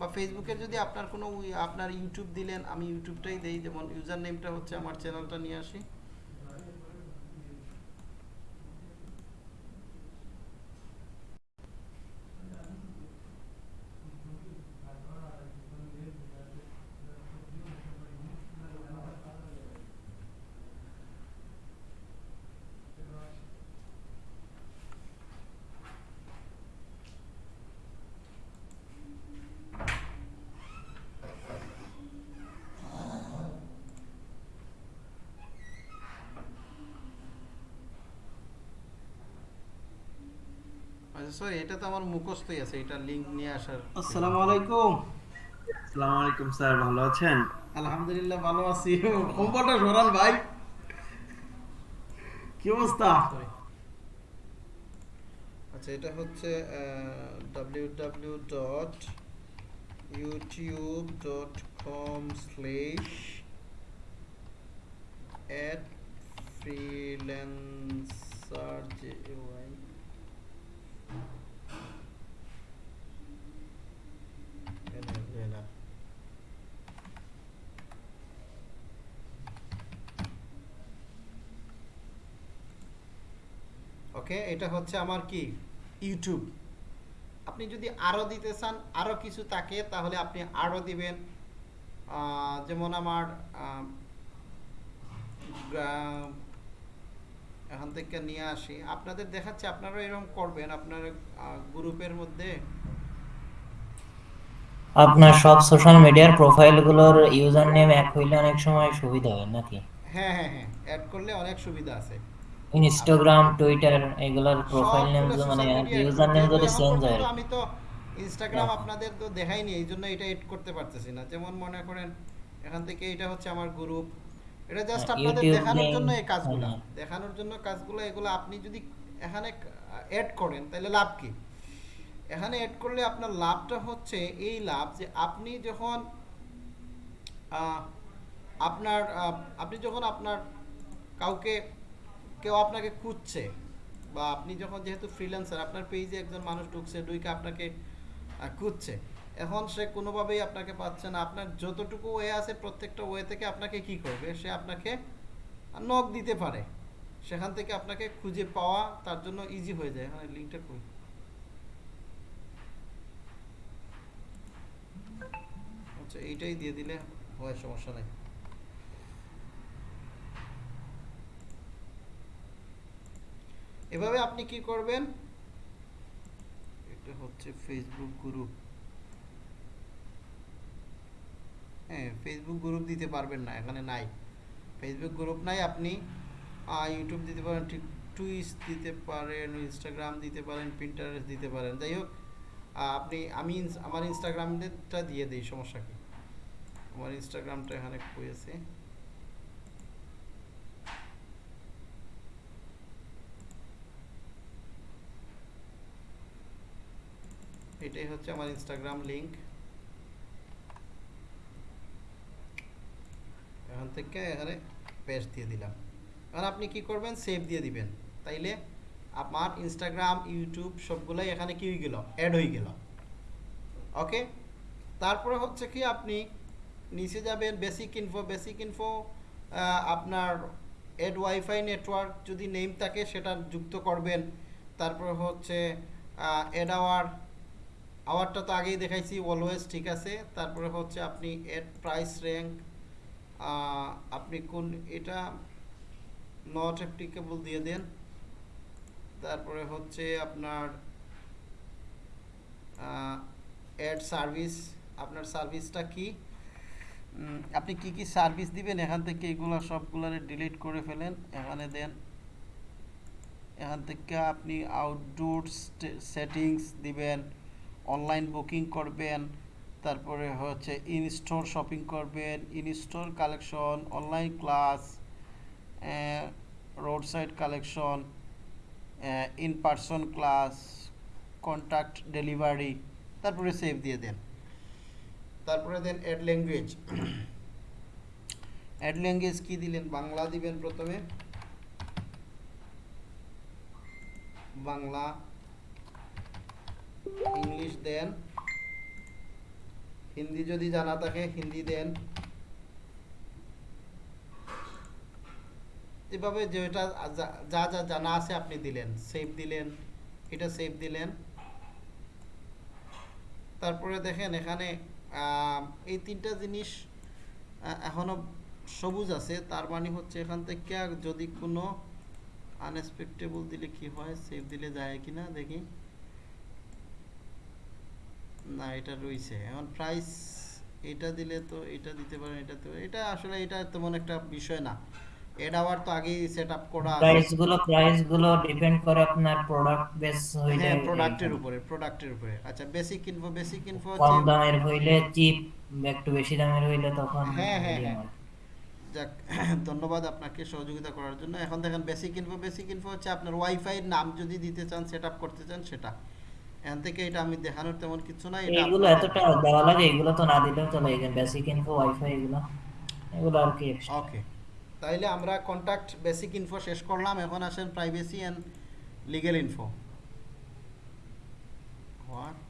বা ফেসবুকের যদি আপনার কোনো, আপনার ইউটিউব দিলেন, আমি ইউটিউবটাই দিই, যেমন ইউজার নেমটা হচ্ছে আমার চ্যানেলটা নিয়ে আসি। সরি এটা তো আমার মুখস্থই আছে এটা লিংক নিয়ে আসার আসসালামু আলাইকুম। আসসালামু আলাইকুম স্যার ভালো আছেন? আলহামদুলিল্লাহ ভালো আছি। সরান ভাই। কি অবস্থা? আচ্ছা এটা হচ্ছে dot YouTube dot com slash at freelancer J Y okay এটা হচ্ছে আমার কি? ইউটিউব আপনি যদি আরও দিতে চান আরও কিছু থাকে তাহলে আপনি আরও দিবেন। যেমন আমার এখান থেকে নিয়ে আসি। আপনাদের দেখাচ্ছে আপনারা এরকম করবেন আপনার গ্রুপের মধ্যে। আপনার সব সোশ্যাল মিডিয়ার প্রোফাইলগুলোর ইউজার নেম এক হইলে অনেক সময় সুবিধা হয় নাকি? হ্যাঁ হ্যাঁ হ্যাঁ অ্যাড করলে অনেক সুবিধা আছে। ইনস্টাগ্রাম টুইটার এগুলোর প্রোফাইল নেম মানে ইউজার নেম যদি চেঞ্জ হয়। আমি তো ইনস্টাগ্রাম হ্যাঁ। আপনাদের তো দেখাইনি এই জন্য এটা এড করতে পারতেছি না। যেমন মনে করেন এখান থেকে এটা হচ্ছে আমার গ্রুপ এটা জাস্ট হ্যাঁ, আপনাদের দেখানোর জন্য এই কাজগুলো। হ্যাঁ। দেখানোর জন্য কাজগুলো এগুলো আপনি যদি এখানে অ্যাড করেন তাহলে লাভ কি? এখানে অ্যাড করলে আপনার লাভটা হচ্ছে এই লাভ যে আপনি যখন আপনার আপনি যখন আপনার কাউকে কেউ আপনাকে খুঁজছে বা আপনি যখন যেহেতু ফ্রিল্যান্সার আপনার পেজে একজন মানুষ ঢুকছে ঢুকে আপনাকে খুঁজছে, এখন সে কোনোভাবেই আপনাকে পাচ্ছে না। আপনার যতটুকু ওয়ে আছে প্রত্যেকটা ওয়ে থেকে আপনাকে কি করবে? সে আপনাকে নক দিতে পারে। সেখান থেকে আপনাকে খুঁজে পাওয়া তার জন্য ইজি হয়ে যায়। এখানে লিঙ্কটা কই আচ্ছা এইটাই দিয়ে দিলে হয়, সমস্যা নেই। এভাবে আপনি কি করবেন? এটা হচ্ছে ফেসবুক গ্রুপ হ্যাঁ ফেসবুক গ্রুপ দিতে পারবেন না, এখানে নাই। ফেসবুক গ্রুপ নাই, আপনি ইউটিউব দিতে পারেন, ঠিক টুইস দিতে পারেন ইনস্টাগ্রাম দিতে পারেন পিন্টারেস্ট দিতে পারেন। যাই হোক আপনি, আমি আমার ইনস্টাগ্রামটা দিয়ে দিই, সমস্যা কি? আমার ইনস্টাগ্রামটা এখানে করেছে এটাই হচ্ছে আমার ইনস্টাগ্রাম লিঙ্ক এখান থেকে এখানে পেস্ট দিয়ে দিলাম। এখন আপনি কি করবেন? সেভ দিয়ে দিবেন। তাইলে আমার ইনস্টাগ্রাম ইউটিউব সবগুলাই এখানে কি হয়ে গেল? অ্যাড হয়ে গেল। ওকে তারপরে হচ্ছে কি আপনি নিচে যাবেন বেসিক ইনফো বেসিক ইনফো আপনার এড ওয়াইফাই নেটওয়ার্ক যদি নেম থাকে সেটা যুক্ত করবেন। তারপর হচ্ছে এড আওয়ার আওয়ারটা তো আগেই দেখাইছি অলওয়েজ ঠিক আছে। তারপরে হচ্ছে আপনি এড প্রাইস র্যাঙ্ক আপনি কোন, এটা নট অ্যাপ্লিকেবল দিয়ে দেন। তারপরে হচ্ছে আপনার অ্যাড সার্ভিস আপনার সার্ভিসটা কি? আপনি কি কি সার্ভিস দিবেন? এখান থেকে এগুলো সবগুলোরে ডিলিট করে ফেলেন। এখানে দেন, এখান থেকে আপনি আউটডোর সেটিংস দিবেন। অনলাইন বুকিং করবেন, তারপরে হচ্ছে ইন স্টোর শপিং করবেন in store collection online class road side collection in person class contact delivery তারপরে সেভ দিয়ে দেন। তারপরে দেন অ্যাড ল্যাঙ্গুয়েজ অ্যাড ল্যাঙ্গুয়েজ কী দিলেন? বাংলা দিবেন প্রথমে। বাংলা ইংলিশ দেন। হিন্দি যদি জানা থাকে হিন্দি দেন। এভাবে যেটা যা- যা জানা আছে আপনি দিলেন। সেভ দিলেন। এটা সেভ দিলেন। তারপরে দেখেন এখানে এই তিনটা জিনিস আহ, এখনও সবুজ আছে। তার মানে হচ্ছে এখান থেকে যদি কোনো আনএক্সপেক্টেবল দিলে কি হয়? সেভ দিলে যায় কিনা? দেখি। না এটা রয়েছে এখন প্রাইস এটা দিলে তো এটা দিতে পারেন এটা তো এটা আসলে এটা তেমন একটা বিষয় না। আবার তো আগেই সেট আপ করা প্রাইসগুলো প্রাইসগুলো ডিপেন্ড করে আপনার প্রোডাক্ট বেস হইলে হ্যাঁ প্রোডাক্টের উপরে প্রোডাক্টের উপরে। আচ্ছা বেসিক ইনফো বেসিক ইনফো কম দামের হইলে চিপ একটু বেশি দামের হইলে তখন হ্যাঁ, হ্যাঁ, হ্যাঁ। যাক ধন্যবাদ আপনাকে সহযোগিতা করার জন্য। এখন দেখেন বেসিক ইনফো বেসিক ইনফো হচ্ছে আপনার ওয়াইফাই নাম যদি দিতে চান সেট আপ করতে চান সেটা। এখান থেকে এটা আমি দেখানোর তেমন কিছু নাই আপনার- এতটা দেওয়া লাগে এগুলো তো না দিলেও চলে বেসিক ইনফো ওয়াইফাই এগুলো এগুলো আর কি ওকে তাইলে আমরা কন্ট্যাক্ট বেসিক ইনফো শেষ করলাম এখন আসেন privacy and info what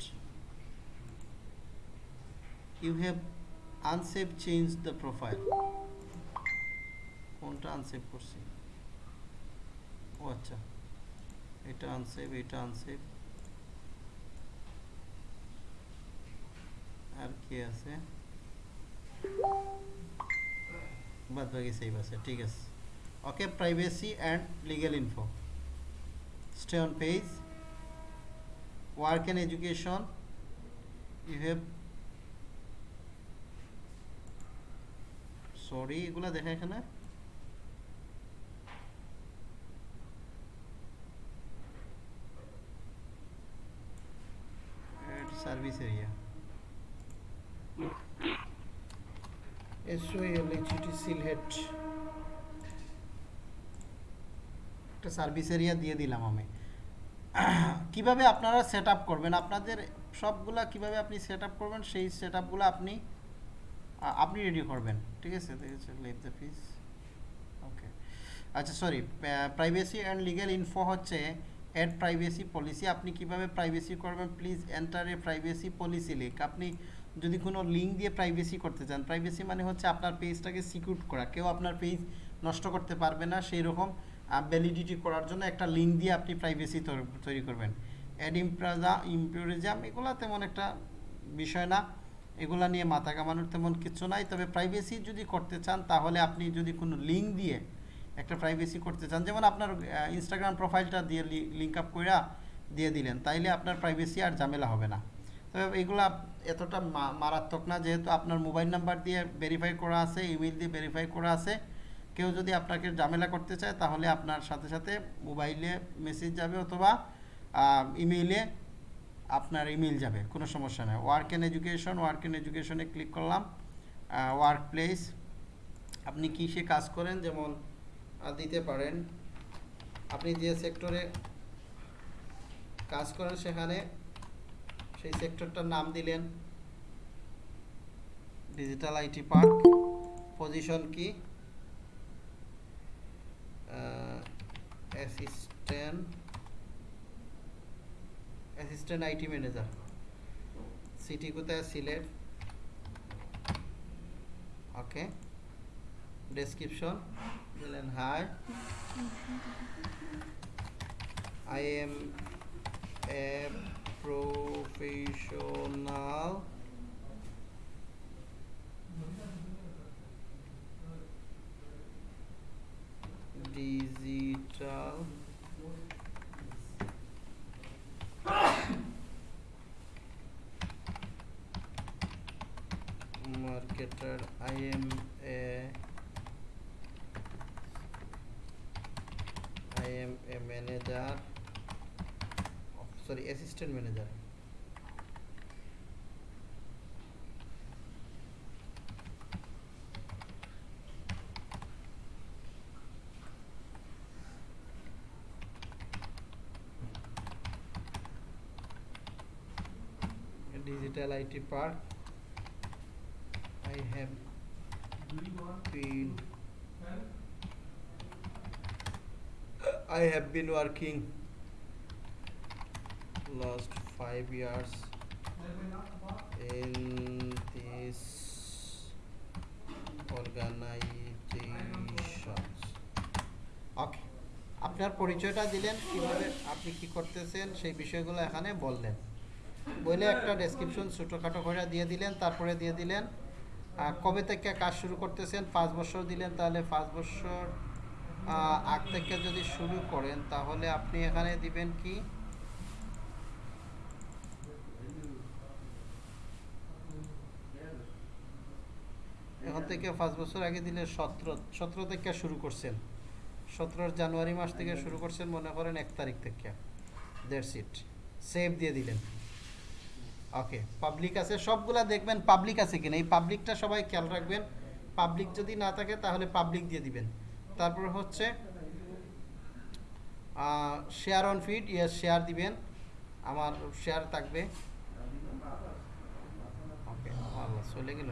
you have unsave change the profile কোনটা আনসেভ করছি? ও আচ্ছা এটা আনসেভ এটা আনসেভ আর কি আছে বাদ বাকি সেভ আছে ঠিক আছে okay privacy and legal info stay on page work and education you have sorry এগুলা দেখা এখানে? সার্ভিস এরিয়া এসওএলএইচটি সিলহেট একটা সার্ভিস এরিয়া দিয়ে দিলাম আমি। কীভাবে আপনারা সেট করবেন? আপনাদের সবগুলা কীভাবে আপনি সেট করবেন? সেই সেট আপনি আপনি রেডি করবেন। ঠিক আছে? ঠিক আছে লিভ দ্য পিস ওকে আচ্ছা sorry privacy and legal info হচ্ছে অ্যাড প্রাইভেসি পলিসি আপনি কীভাবে প্রাইভেসি করবেন? Please enter a privacy policy link আপনি যদি কোনো লিঙ্ক দিয়ে প্রাইভেসি করতে চান প্রাইভেসি মানে হচ্ছে আপনার পেজটাকে সিকিউর করা। কেউ আপনার পেজ নষ্ট করতে পারবে না সেই রকম ভ্যালিডিটি করার জন্য একটা লিঙ্ক দিয়ে আপনি প্রাইভেসি তৈরি করবেন। অ্যাড ইমপ্রাজা ইম্পিউরিজম এগুলো তেমন একটা বিষয় না। এগুলা নিয়ে মাথা কামানোর তেমন কিছু নাই। তবে প্রাইভেসি যদি করতে চান, তাহলে আপনি যদি কোনো লিঙ্ক দিয়ে একটা প্রাইভেসি করতে চান, যেমন আপনার ইনস্টাগ্রাম প্রোফাইলটা দিয়ে লিঙ্ক আপ কইরা দিয়ে দিলেন, তাইলে আপনার প্রাইভেসি আর ঝামেলা হবে না। এগুলা এতটা মারাত্মক না, যেহেতু আপনার মোবাইল নাম্বার দিয়ে ভেরিফাই করা আছে ইমেল দিয়ে ভেরিফাই করা আছে। কেউ যদি আপনাকে ঝামেলা করতে চায়, তাহলে আপনার সাথে সাথে মোবাইলে মেসেজ যাবে অথবা ইমেইলে আপনার ইমেল যাবে, কোনো সমস্যা নেই। Work and education work and এডুকেশনে click করলাম ওয়ার্ক প্লেস আপনি কিসে কাজ করেন? যেমন দিতে পারেন। আপনি যে সেক্টরে কাজ করেন, সেখানে সেই সেক্টরটার নাম দিলেন ডিজিটাল আইটি পার্ক পজিশন কি? Assistant assistant IT manager city কোথায়? সিলেট। ওকে ডেসক্রিপশন দিলেন hi I am a professional digital marketer. I am a I am a manager sorry assistant manager digital I T park I have been i have been working last five years in this organizations. Okay আপনার পরিচয়টা দিলেন, কীভাবে আপনি কি করতেছেন, সেই বিষয়গুলো এখানে বললেন। বলে একটা ডেসক্রিপশন ছোটোখাটো করে দিয়ে দিলেন, তারপরে দিয়ে দিলেন। কবে থেকে কাজ শুরু করতেছেন? পাঁচ বছর দিলেন, তাহলে পাঁচ বছর আগ থেকে যদি শুরু করেন, তাহলে আপনি এখানে দিবেন কি? থেকে পাঁচ বছর আগে দিলে সতেরো সতেরো থেকে শুরু করছেন। সতেরো জানুয়ারি মাস থেকে শুরু করছেন মনে করেন এক তারিখ থেকে। দেড় ইট সেভ দিয়ে দিলেন। ওকে পাবলিক আছে সবগুলা দেখবেন পাবলিক আছে কিনা। এই পাবলিকটা সবাই খেয়াল রাখবেন। পাবলিক যদি না থাকে তাহলে পাবলিক দিয়ে দিবেন। তারপর হচ্ছে share on feed yes share দিবেন। আমার শেয়ার থাকবে। ওকে চলে গেল।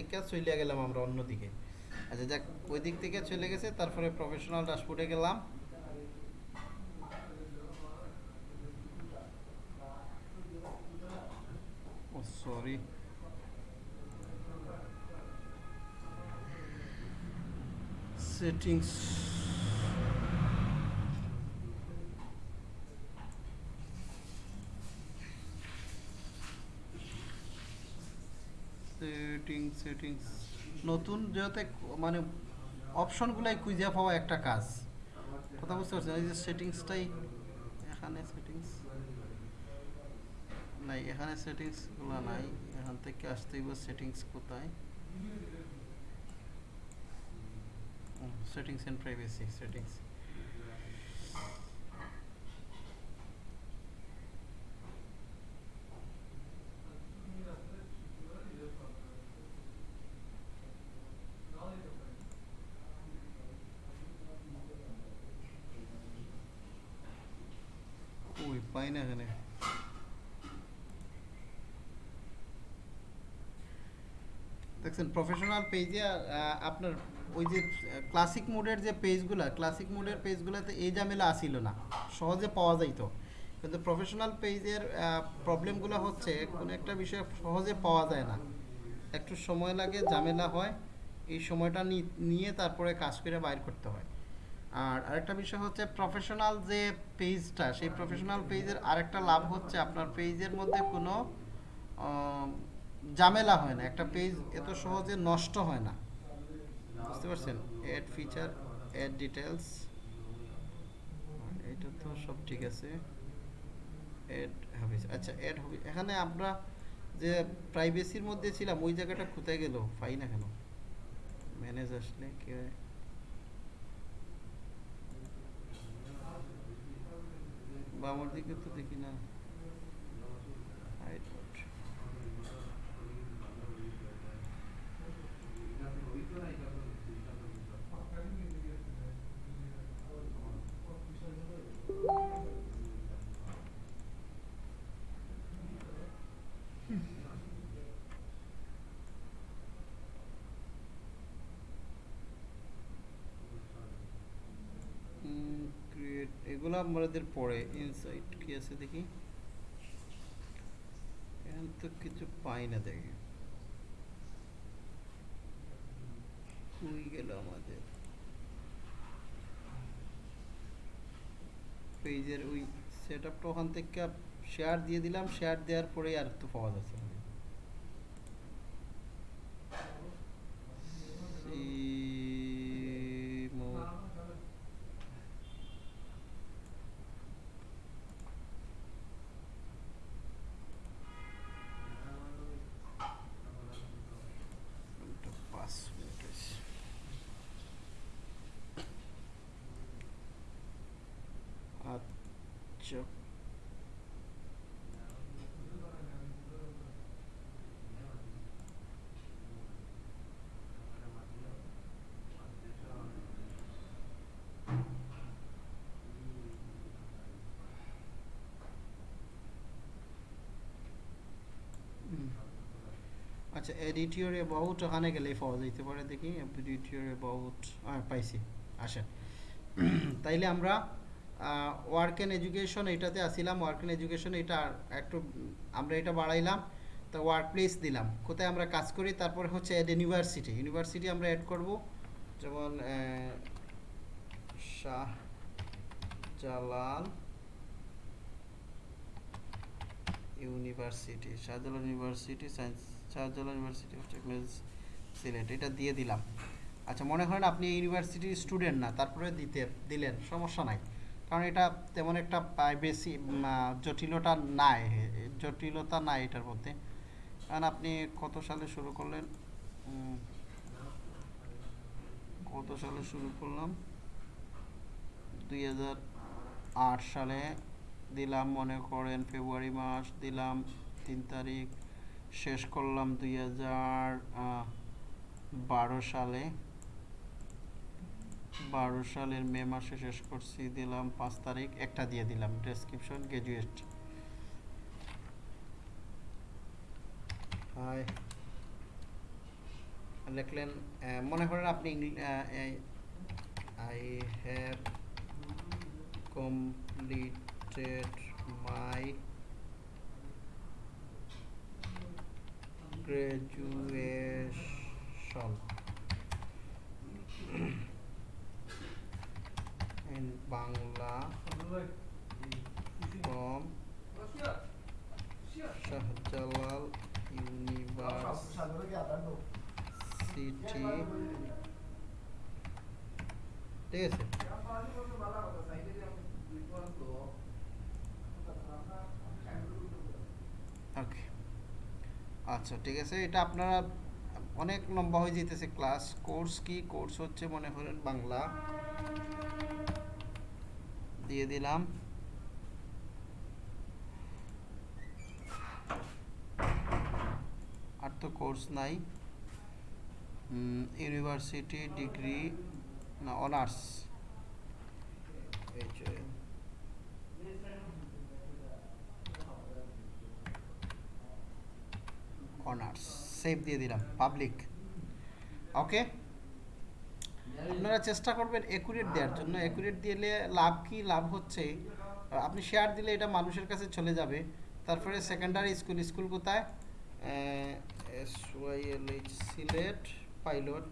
থেকে চলে গেলাম আমরা অন্যদিকে। আচ্ছা যাক, ওই দিক থেকে চলে গেছে, তারপরে প্রফেশনাল ড্যাশবোর্ডে গেলাম। সরি সেটিংস সেটিংস নতুন যেহেতু মানে অপশনগুলাই খুঁজে পাওয়া একটা কাজ। কথা বুঝতে পারছেন? এই যে সেটিংসটাই এখানে সেটিংস নাই, এখানে সেটিংসগুলো নাই। এখান থেকে আসতে হইব সেটিংস কোথায়? সেটিংস এন্ড প্রাইভেসি সেটিংস পাই না এখানে। দেখছেন প্রফেশনাল পেজে আপনার ওই যে ক্লাসিক মোডের যে পেজগুলো ক্লাসিক মোডের পেজগুলোতে এই ঝামেলা আসিল না। সহজে পাওয়া যাইতো। কিন্তু প্রফেশনাল পেজের প্রবলেমগুলো হচ্ছে, কোনো একটা বিষয় সহজে পাওয়া যায় না। একটু সময় লাগে, ঝামেলা হয়, এই সময়টা নিয়ে তারপরে কাজ করে বাইর করতে হয়। আর আরেকটা বিষয় হচ্ছে প্রফেশনাল যে পেজটা সেই প্রফেশনাল পেজের আরেকটা লাভ হচ্ছে আপনার পেজের মধ্যে কোনো ঝামেলা হয় না। একটা পেজ এত সহজে নষ্ট হয় না। বুঝতে পারছেন? অ্যাড ফিচার অ্যাড ডিটেলস এটা তো সব ঠিক আছে। অ্যাড হবিস আচ্ছা অ্যাড হবি এখানে আমরা যে প্রাইভেসির মধ্যে ছিলাম, ওই জায়গাটা কোথায় গেল? পাই না কেন? ম্যানেজ আসলে কে বামর দিকে তো দেখি না। আমাদের পরে ইনসাইট কি আছে দেখি? এখান তো কিছু পাই না দেখি। গেল আমাদের। পেজের ওই সেট আপটা ওখান থেকে শেয়ার দিয়ে দিলাম। শেয়ার দেওয়ার পরে আর তো পাওয়া যাচ্ছে না। আচ্ছা এডিট ইউর অ্যাবাউট ওখানে গেলেই পাওয়া যেতে পারে, দেখি এডিট ইউর অ্যাবাউট পাইছি, আসেন। তাইলে আমরা ওয়ার্ক অ্যান্ড এডুকেশন এটাতে আসিলাম ওয়ার্ক অ্যান্ড এডুকেশন এটা একটু, আমরা এটা বাড়াইলাম, তা ওয়ার্ক প্লেস দিলাম। কোথায় আমরা কাজ করি, তারপরে হচ্ছে অ্যাড ইউনিভার্সিটি ইউনিভার্সিটি আমরা অ্যাড করব, যেমন Shah Jalal university Shahjalal university science Shahjalal university of technology Sylhet এটা দিয়ে দিলাম। আচ্ছা মনে করেন আপনি ইউনিভার্সিটির স্টুডেন্ট না, তারপরে দিতে দিলেন, সমস্যা নাই। কারণ এটা তেমন একটা বেশি জটিলতা নাই জটিলতা নাই এটার মধ্যে। কারণ আপনি কত সালে শুরু করলেন? কত সালে শুরু করলাম? দুই হাজার আট সালে দিলাম, মনে করেন ফেব্রুয়ারি মাস দিলাম তিন তারিখ। শেষ করলাম দুই হাজার বারো সালে। বারো সালের মে মাসে শেষ করছি, দিলাম পাঁচ তারিখ, একটা দিয়ে দিলাম ডেসক্রিপশন গ্রাজুয়েট হাই। লিখলেন মনে করেন আপনি I have completed my graduation in Bangla from Shahjalal University ঠিক আছে আচ্ছা ঠিক আছে। এটা আপনারা অনেক লম্বা হয়ে যেতেছে ক্লাস কোর্স কি? কোর্স হচ্ছে মনে করেন বাংলা। দিয়ে দিলাম। আর তো কোর্স নাই। ইউনিভার্সিটি ডিগ্রি না অনার্স এই অনার্স সেভ দিয়ে দিলাম পাবলিক ওকে আপনারা চেষ্টা করবেন একুরেট দেওয়ার জন্য। একুরেট দিলে লাভ কি? লাভ হচ্ছে, আপনি শেয়ার দিলে এটা মানুষের কাছে চলে যাবে। তারপরে সেকেন্ডারি স্কুল স্কুল কোথায়? S Y L H Sylhet pilot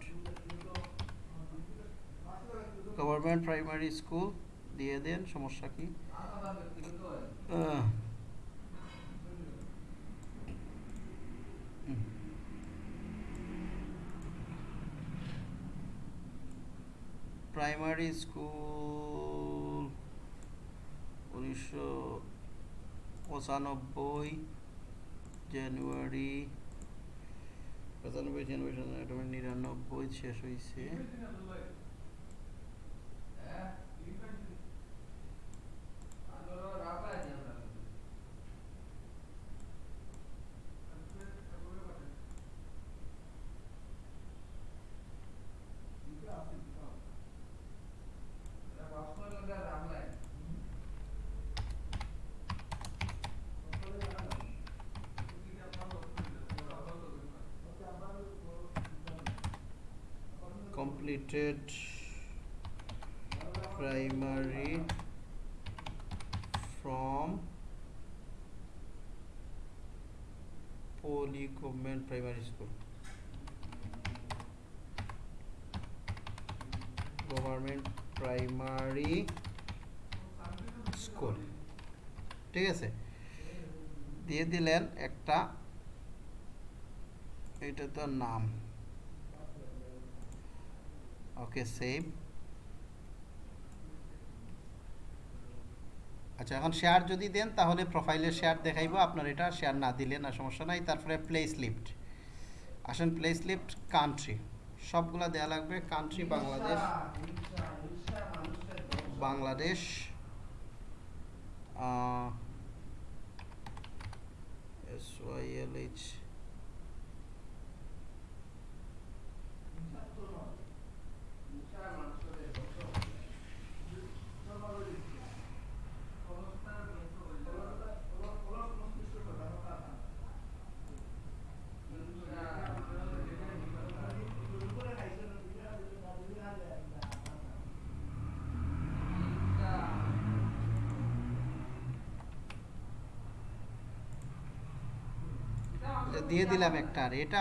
government primary school দিয়ে দেন, সমস্যা কি আহ, হুম। প্রাইমারি স্কুল উনিশশো পঁচানব্বই জানুয়ারি পঁচানব্বই জানুয়ারি নিরানব্বই শেষ হয়েছে completed primary from Poly Government Primary School. Government Primary School. ঠিক আছে দিয়ে দিলেন একটা এটা তো নাম ওকে সেভ আচ্ছা এখন শেয়ার যদি দেন, তাহলে প্রোফাইলের শেয়ার দেখাইবো। আপনার এটা শেয়ার না দিলে না, সমস্যা নাই। তারপরে প্লেস লিফট আসেন প্লেস লিফট কান্ট্রি সবগুলা দেয়া লাগবে। Country Bangladesh. Bangladesh. S Y L H দিয়ে দিলাম একটা। আর এটা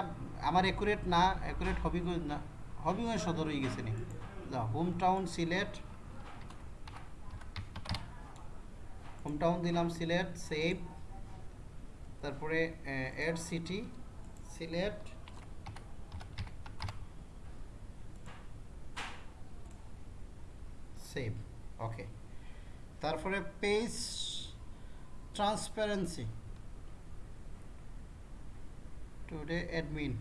আমার একুরেট না একুরেট হবিগঞ্জ না, হবিগঞ্জ সদর হয়ে গেছে নি। Home town Sylhet. Home town দিলাম সিলেট সেভ তারপরে add city Sylhet. Save okay তারপরে page transparency today admin.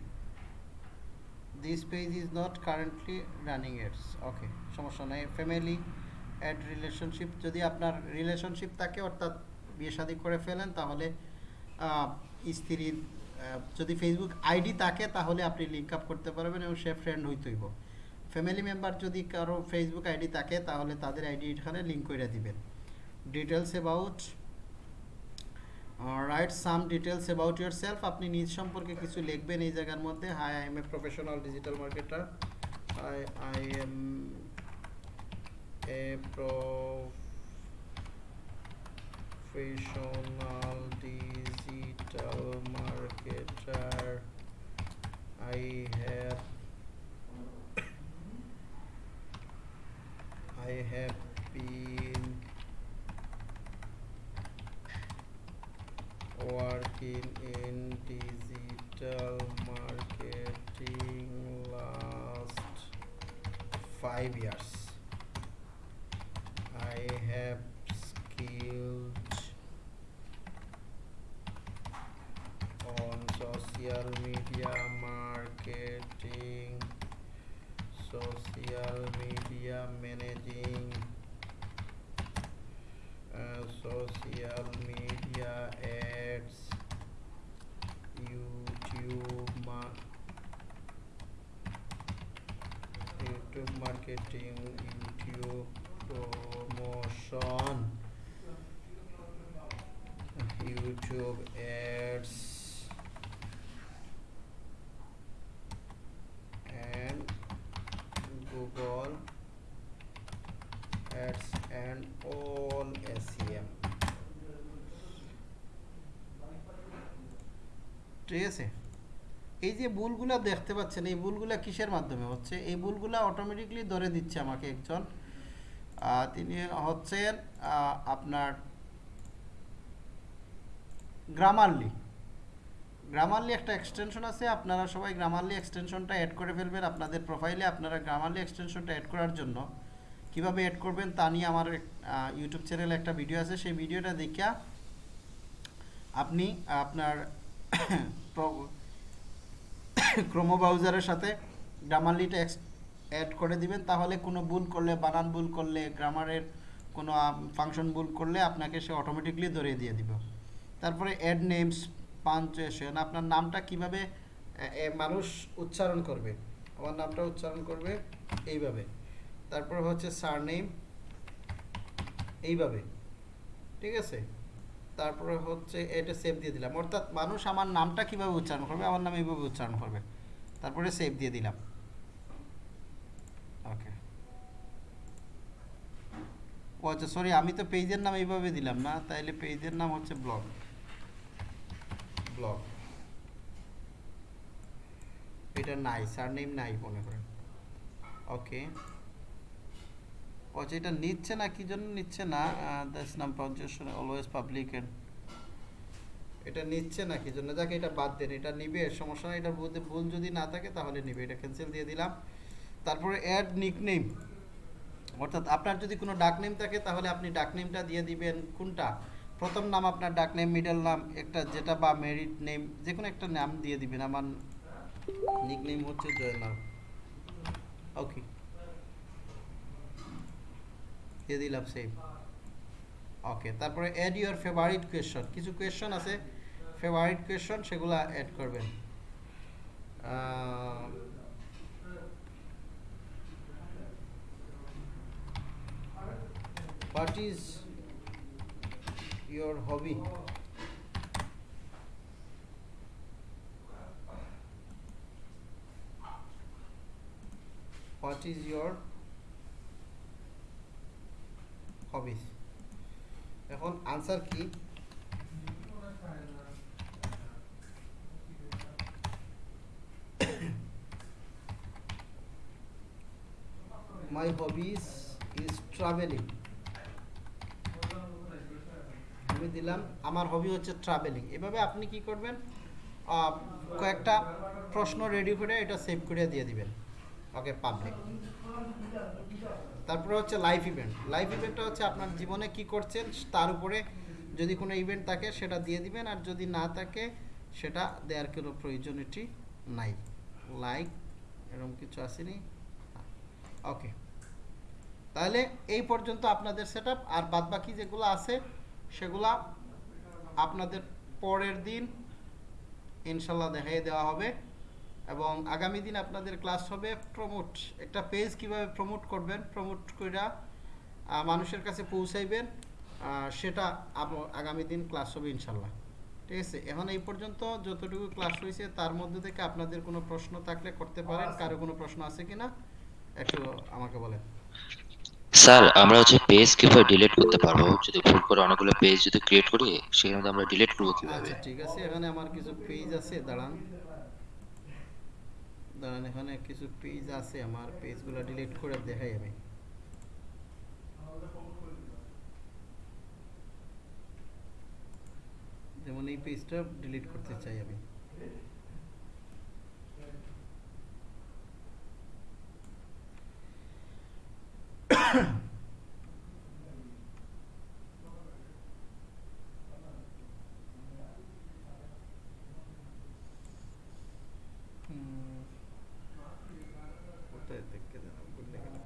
This page is not currently running ads. Okay, সমস্যা নাই। ফ্যামিলি অ্যাড রিলেশনশিপ যদি আপনার রিলেশনশিপ থাকে, অর্থাৎ বিয়ে শাদী করে ফেলেন, তাহলে স্ত্রীর যদি ফেসবুক আইডি থাকে, তাহলে আপনি লিঙ্ক আপ করতে পারবেন এবং সে ফ্রেন্ড হইতেইব। ফ্যামিলি মেম্বার যদি কারও ফেসবুক আইডি থাকে, তাহলে তাদের আইডি এখানে লিঙ্ক করে দিবেন। Details about write some details about yourself আপনি নিজ সম্পর্কে কিছু লিখবেন এই জায়গার মধ্যে। Hi I am a professional digital marketer I I am a professional digital marketer I have I have working in digital marketing last five years. I have skilled on social media marketing, social media managing, uh, social media ads, YouTube, ma- YouTube marketing, YouTube promotion, YouTube এই যে ভুলগুলা দেখতে পাচ্ছেন, এই ভুলগুলা কিসের মাধ্যমে হচ্ছে? এই ভুলগুলা অটোমেটিকলি ধরে দিচ্ছে আমাকে একজন। তিনি হচ্ছেন আপনার গ্রামারলি গ্রামারলি একটা এক্সটেনশন আছে, আপনারা সবাই গ্রামারলি এক্সটেনশনটা অ্যাড করে ফেলবেন আপনাদের প্রোফাইলে আপনারা গ্রামারলি এক্সটেনশনটা অ্যাড করার জন্য কীভাবে অ্যাড করবেন তা নিয়ে আমার ইউটিউব চ্যানেলে একটা ভিডিও আছে। সেই ভিডিওটা দেখিয়া আপনি আপনার ক্রোমো ব্রাউজারের সাথে গ্রামারলিটা অ্যাড করে দিবেন। তাহলে কোনো ভুল করলে, বানান ভুল করলে গ্রামারের কোনো ফাংশন ভুল করলে আপনাকে সে অটোমেটিকলি ধরিয়ে দিয়ে দিব। তারপরে অ্যাড নেমস পাঞ্চুয়েশন আপনার নামটা কীভাবে মানুষ উচ্চারণ করবে? আমার নামটা উচ্চারণ করবে এইভাবে। তারপর হচ্ছে সারনেম এইভাবে। ঠিক আছে? তারপরে হচ্ছে এটা সেভ দিয়ে দিলাম। অর্থাৎ মানুষ আমার নামটা কীভাবে উচ্চারণ করবে, আমার নাম এইভাবে উচ্চারণ করবে। তারপরে সেভ দিয়ে দিলাম। ওকে ও আচ্ছা সরি আমি তো পেজের নাম এইভাবে দিলাম না, তাইলে পেজের নাম হচ্ছে ব্লগ ব্লগ এটা নাই সারনেম নাই মনে করেন। ওকে আচ্ছা এটা নিচ্ছে না, কি জন্য নিচ্ছে না? দাস নাম পাঞ্চুয়েশন অলওয়েজ পাবলিক এন্ড এটা নিচ্ছে না, কি জন্য? যাকে, এটা বাদ দেন, এটা নিবে, সমস্যা মধ্যে ভুল যদি না থাকে তাহলে নিবে, এটা ক্যান্সেল দিয়ে দিলাম। তারপরে অ্যাড নিকনেম অর্থাৎ আপনার যদি কোনো ডাক নেম থাকে, তাহলে আপনি ডাক নেমটা দিয়ে দিবেন কোনটা? প্রথম নাম আপনার ডাক নেম মিডল নাম, একটা যেটা বা মেরিট নেম যে কোনো একটা নাম দিয়ে দিবেন। আমার নিক নেম হচ্ছে জয়নাল ওকে দিয়ে দিলাম সেভ ওকে তারপরে অ্যাড ইউর ফেভারিট কোয়েশন কিছু কোয়েশন আছে? ফেভারিট কোয়েশন সেগুলো অ্যাড করবেন। What is your hobby what is your hobbies এখন আনসার কি? মাই হবিস ইজ ট্রাভেলিং আমি দিলাম, আমার হবি হচ্ছে ট্রাভেলিং এভাবে আপনি কি করবেন? কয়েকটা প্রশ্ন রেডি করে এটা সেভ করে দিয়ে দিবেন। ওকে পাবলিক তারপরে হচ্ছে লাইফ ইভেন্ট লাইফ ইভেন্টটা হচ্ছে আপনার জীবনে কি করছেন, তার উপরে যদি কোনো ইভেন্ট থাকে সেটা দিয়ে দিবেন, আর যদি না থাকে সেটা দেওয়ার কোনো প্রয়োজনীয়টি নাই। লাইক এরকম কিছু আসেনি? ওকে তাহলে এই পর্যন্ত আপনাদের সেট আর বাদবাকি যেগুলো আছে সেগুলা আপনাদের পরের দিন ইনশাল্লাহ দেখাই দেওয়া হবে। এবং আগামী দিন আপনাদের ক্লাস হবে প্রমোট একটা পেজ কীভাবে প্রমোট করবেন প্রমোট আহ, মানুষের কাছে পৌঁছাইবেন সেটা আগামী দিন ক্লাস হবে ইনশাল্লাহ। ঠিক আছে? এখন এই পর্যন্ত যতটুকু ক্লাস হয়েছে তার মধ্যে থেকে আপনাদের কোনো প্রশ্ন থাকলে করতে পারেন কারও কোনো প্রশ্ন আছে কিনা একটু আমাকে বলেন। স্যার আমরা হচ্ছে পেজ কীভাবে ডিলিট করতে পারব? যদি ভুল করে অনেকগুলো পেজ যদি ক্রিয়েট করি সেখানে আমরা ডিলিট করব কীভাবে? আচ্ছা ঠিক আছে। এখানে আমার কিছু পেজ আছে দাঁড়ান। দাঁড়ান এখানে কিছু পেজ আছে, আমার পেজগুলো ডিলিট করে দেখাই আমি যেমন এই পেজটা ডিলিট করতে চাই আমি হুম। কোথায় থেকে যেন ভুলে গেলাম।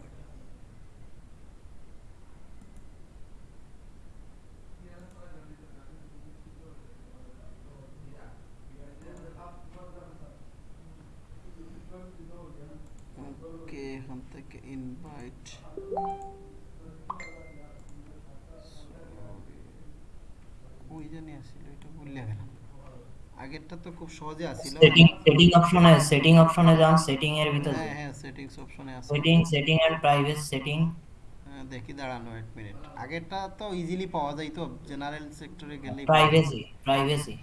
ওকে এখান থেকে ইনভাইট ওই জানি আসছিল এটা ভুলে গেলাম আগেরটা তো খুব সহজে আসছিল সেটিং সেটিং অপশনে সেটিং অপশনে যান সেটিং এর ভিতরে হ্যাঁ হ্যাঁ সেটিংস অপশনে আছে setting setting and private setting দেখি দাঁড়ানো এক মিনিট আগেরটা তো ইজিলি পাওয়া যায় তো জেনারেল সেক্টরে গেলে প্রাইভেসি প্রাইভেসি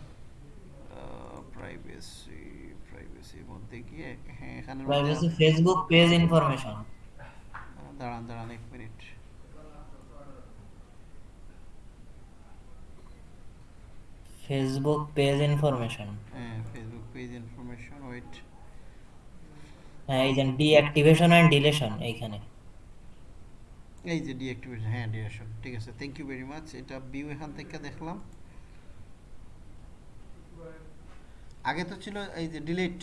প্রাইভেসি প্রাইভেসির মধ্যে গিয়ে হ্যাঁ এখানে প্রাইভেসি ফেসবুক পেজ ইনফরমেশন দাঁড়ান দাঁড়ান এক মিনিট ফেসবুক পেজ ইনফরমেশন হ্যাঁ ফেসবুক পেজ ইনফরমেশন ওয়েট হ্যাঁ এই যে ডিঅ্যাক্টিভেশন এন্ড ডিলিশন এইখানে। এই যে ডিঅ্যাক্টিভেশন হ্যাঁ ডিরেকশন ঠিক আছে থ্যাংক ইউ ভেরি মাচ এটা ভিউ এখান থেকে দেখলাম। আগে তো ছিল এই যে ডিলিট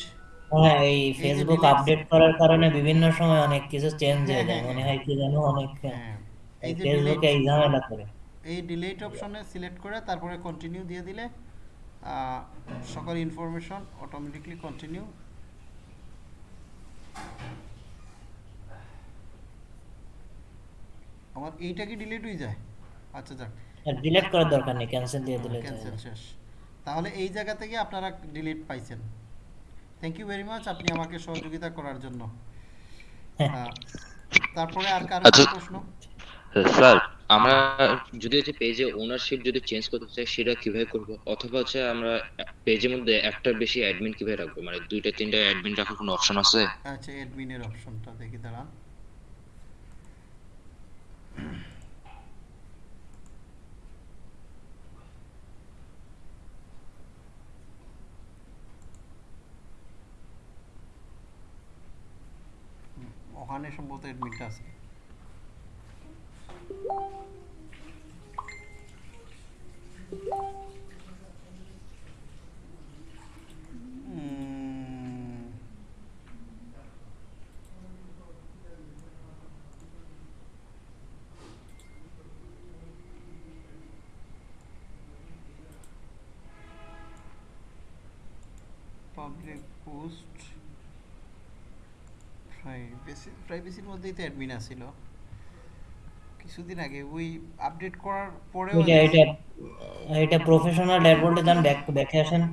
হ্যাঁ এই ফেসবুক আপডেট করার কারণে বিভিন্ন সময় অনেক কিছু চেঞ্জ হ্যাঁ, হয়ে যায় হ্যাঁ, মনে হ্যাঁ। হয় কি জানো অনেক হ্যাঁ এই এই যে ফেসবুকে এই ঝামেলা করে। এই ডিলেট অপশনে সিলেক্ট করে তারপরে কন্টিনিউ দিয়ে দিলে সকল ইনফরমেশন অটোমেটিকলি কন্টিনিউ আমার এইটা কি ডিলিট হয়ে যায়? আচ্ছা যাক। ডিলিট করার দরকার নেই ক্যান্সেল দিয়ে দিলে ক্যান্সেল শেষ। তাহলে এই জায়গা থেকে আপনারা ডিলিট পাইছেন। থ্যাংক ইউ ভেরি মাচ আপনি আমাকে সহযোগিতা করার জন্য। তারপরে আর কারও আচ্ছা। প্রশ্ন? স্যার আমরা যদি হচ্ছে পেজে ওনারশিপ যদি চেঞ্জ করতে চাই সেটা কীভাবে করব? অথবা হচ্ছে আমরা পেজের মধ্যে একটার বেশি অ্যাডমিন কীভাবে রাখব? মানে দুইটা তিনটা অ্যাডমিন রাখার কোনো অপশন আছে? আচ্ছা অ্যাডমিনের অপশনটা দেখি দাঁড়ান। ওখানে সম্ভবত অ্যাডমিনটা আছে। পাবলিক পোস্ট প্রাইভেসি প্রাইভেসির মধ্যেই তো অ্যাডমিন আছিল। কিছুদিন আগে ওই আপডেট করার পরেও এটা এটা এটা প্রফেশনাল ড্যাশবোর্ডে যান ব্যাক ব্যাকে আসেন।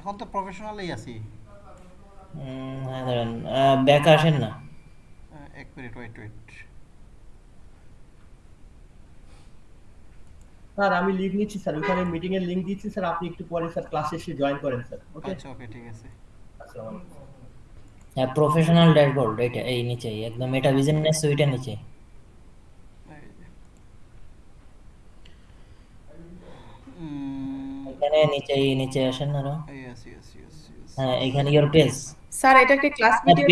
এখন তো প্রফেশনালই আছি। হ্যাঁ দাঁড়ান ব্যাক আসেন না। এক মিনিট ওয়েট ওয়েট স্যার আমি লিভ নিচ্ছি স্যার। ওখানে মিটিং এর লিংক দিচ্ছি স্যার। আপনি একটু পরে স্যার ক্লাসে এসে জয়েন করেন স্যার। ওকে আচ্ছা ওকে ঠিক আছে। আসসালামু আলাইকুম। হ্যাঁ প্রফেশনাল ড্যাশবোর্ড এটা এই নিচে একদম এটা বিজনেস সুইটের নিচে এই যে। উম, এখানে নিচে নিচে আসেন yes, yes, yes, yes. হ্যাঁ এখানে ইওর পেজ স্যার এটা কি ক্লাস ভিডিও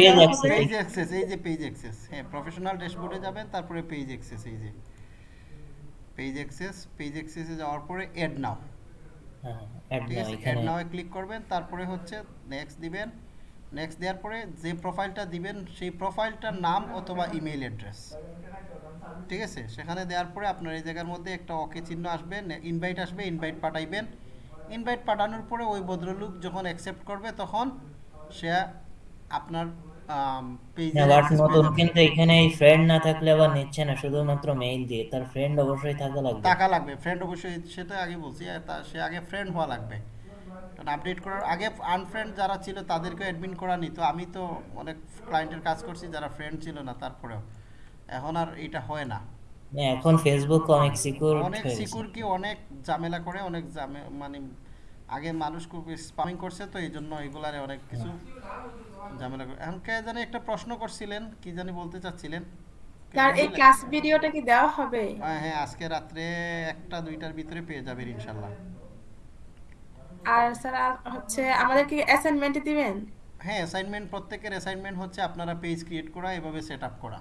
পেজ অ্যাক্সেস এই যে পেজ অ্যাক্সেস হ্যাঁ প্রফেশনাল ড্যাশবোর্ডে যাবেন তারপরে পেজ অ্যাক্সেস এই যে। পেজ অ্যাক্সেস পেজ অ্যাক্সেসে যাওয়ার পরে এড নাও হ্যাঁ অ্যাড নাও এড ক্লিক করবেন তারপরে হচ্ছে নেক্সট দিবেন। নেক্সট দেওয়ার পরে যে প্রোফাইলটা দিবেন সেই প্রোফাইলটার নাম অথবা ইমেইল অ্যাড্রেস ঠিক আছে? সেখানে দেওয়ার পরে আপনার এই জায়গার মধ্যে একটা ওকে চিহ্ন আসবে ইনভাইট আসবে ইনভাইট পাঠাইবেন। ইনভাইট পাঠানোর পরে ওই ভদ্রলোক যখন অ্যাকসেপ্ট করবে তখন সে আপনার পেজে না বাট নতুন কিন্তু এখানে এই ফ্রেন্ড না থাকলে আবার নিচ্ছে না শুধুমাত্র মেইল দিয়ে। তার ফ্রেন্ড অবশ্যই থাকা লাগবে। টাকা লাগবে। ফ্রেন্ড অবশ্যই সেটা আগে বলছি সে আগে ফ্রেন্ড হওয়া লাগবে। কারণ আপডেট করার আগে আনফ্রেন্ড যারা ছিল তাদেরকে অ্যাডমিন করা নিত আমি তো অনেক ক্লায়েন্টের কাজ করছি যারা ফ্রেন্ড ছিল না তারপরেও। এখন আর এটা হয় না, এখন ফেসবুক অনেক সিকিউর অনেক সিকিউর কি অনেক ঝামেলা করে অনেক মানে আগে মানুষ খুব স্পামিং করছে তো এই জন্য এগুলারে অনেক কিছু ঝামেলা করে। এখন কে জানি একটা প্রশ্ন করছিলেন কি জানি বলতে চাচ্ছিলেন। স্যার এই ক্লাস ভিডিওটা কি দেওয়া হবে? হ্যাঁ হ্যাঁ আজকে রাত্রে একটা দুইটার ভিতরে পেয়ে যাবেন ইনশাল্লাহ। আর স্যার হচ্ছে আমাদের কি অ্যাসাইনমেন্ট দিবেন? হ্যাঁ অ্যাসাইনমেন্ট প্রত্যেকের অ্যাসাইনমেন্ট হচ্ছে আপনারা পেজ ক্রিয়েট করা এভাবে সেট আপ করা।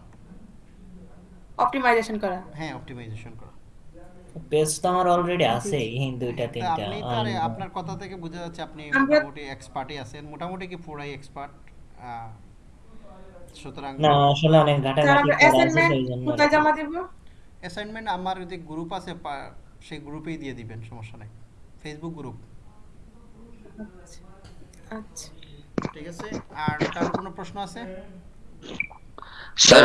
অপটিমাইজেশন করা। হ্যাঁ অপটিমাইজেশন করা। পেজ তো আমার অলরেডি আছে এই দুইটা তিনটা আপনি তো আরে আর- আপনার কথা থেকে বোঝা যাচ্ছে আপনি মোটামুটি এক্সপার্টই আছেন মোটামুটি কি পুরাই এক্সপার্ট সুতরাং না আসলে অনেক ঘাটাঘাটি আমরা করা আছে অ্যাসাইনমেন্ট সেই জন্য কোথায় জমা দেব? অ্যাসাইনমেন্ট আমার যে গ্রুপ আছে সেই গ্রুপেই দিয়ে দিবেন সমস্যা নাই। ফেসবুক গ্রুপ আচ্ছা। ঠিক আছে আর কারও কোনো প্রশ্ন আছে? স্যার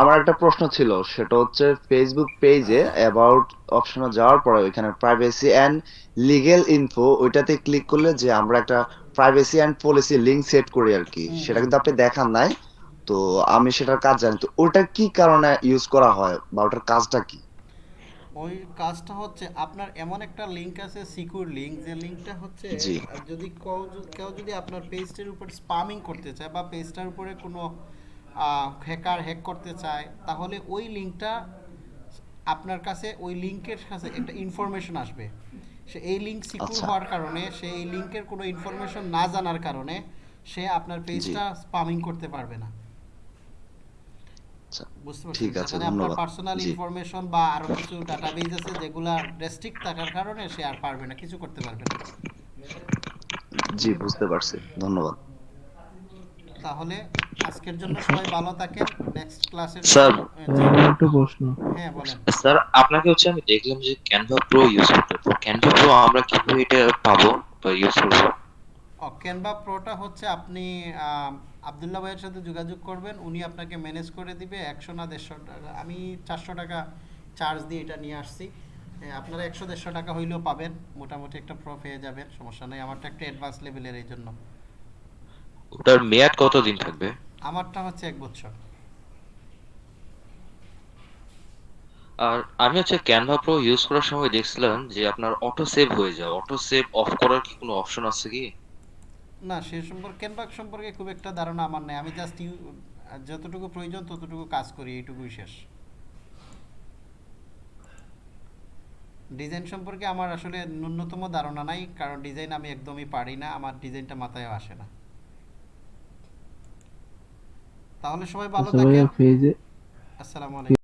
আমার একটা প্রশ্ন ছিল সেটা হচ্ছে ফেসবুক পেজে অ্যাবাউট অপশনে যাওয়ার পরে ওইখানে প্রাইভেসি অ্যান্ড লিগেল ইনফো ওইটাতে ক্লিক করলে যে আমরা একটা privacy and policy link set করি আর কি সেটা কিন্তু আপনি দেখান নাই। তো আমি সেটার কাজ জানি তো ওটা কি কারণে ইউজ করা হয় বা ওটার কাজটা কি? ওই কাজটা হচ্ছে আপনার এমন একটা লিংক আছে সিকিউর লিংক যে লিংকটা হচ্ছে যদি- কেউ যদি আপনার পেজটার উপর স্পামিং করতে চায় বা পেজটার উপরে কোনো হ্যাকার হ্যাক করতে চায় তাহলে ওই লিংকটা আপনার কাছে ওই লিংকের কাছে একটা ইনফরমেশন আসবে। সে এই সিকিউর আচ্ছা। হওয়ার কারণে সে এই লিংকের কোনো ইনফরমেশন না জানার কারণে সে আপনার পেজটা স্পামিং করতে পারবে না। আচ্ছা, বুঝতে পারছেন? ঠিক আপনার পার্সোনাল ইনফরমেশন বা আরও কিছু ডাটাবেজ আছে যেগুলা রেস্ট্রিক্ট থাকার কারণে সে আর পারবে না কিছু করতে পারবে না। জি বুঝতে পারছি। ধন্যবাদ। তাহলে আজকের জন্য সবাই ভালো থাকেন। নেক্সট ক্লাসের স্যার। একটু প্রশ্ন। হ্যাঁ বলেন। স্যার আপনাকে হচ্ছে আমি দেখলাম যে ক্যানভা প্রো ইউজ করতে তো ক্যানভা প্রো আমরা কীভাবে এটা পাবো বা ইউজ করব। ক্যানভা প্রোটা হচ্ছে আপনি আবদুল্লাহ ভাইয়ের সাথে যোগাযোগ করবেন। উনি আপনাকে ম্যানেজ করে দিবে একশো না দেড়শো টাকা আমি চারশো টাকা চার্জ দিয়ে এটা নিয়ে আসছি। হ্যাঁ, আপনারা একশো দেড়শো টাকা হইলেও পাবেন। মোটামুটি একটা প্রো পেয়ে যাবেন। সমস্যা নেই। আমারটা একটা অ্যাডভান্স লেভেলের এই জন্য। ওটার মেয়াদ কতদিন থাকবে? আমারটা হচ্ছে এক বছর। আর আমি হচ্ছে ক্যানভা প্রো ইউজ করার সময় দেখছিলাম যে আপনার অটো সেভ হয়ে যায়। অটো সেভ অফ করার কি কোনো অপশন আছে কি? না সে সম্পর্কে ক্যানভাক সম্পর্কে খুব একটা ধারণা আমার নেই। আমি জাস্ট যতটুকু প্রয়োজন ততটুকু কাজ করি এইটুকুই শেষ। ডিজাইন সম্পর্কে আমার আসলে ন্যূনতম ধারণা নাই কারণ ডিজাইন আমি একদমই পারি না। আমার ডিজাইনটা মাথায়ও আসে না। তাহলে সবাই ভালো থাকেন। আসসালামু আলাইকুম।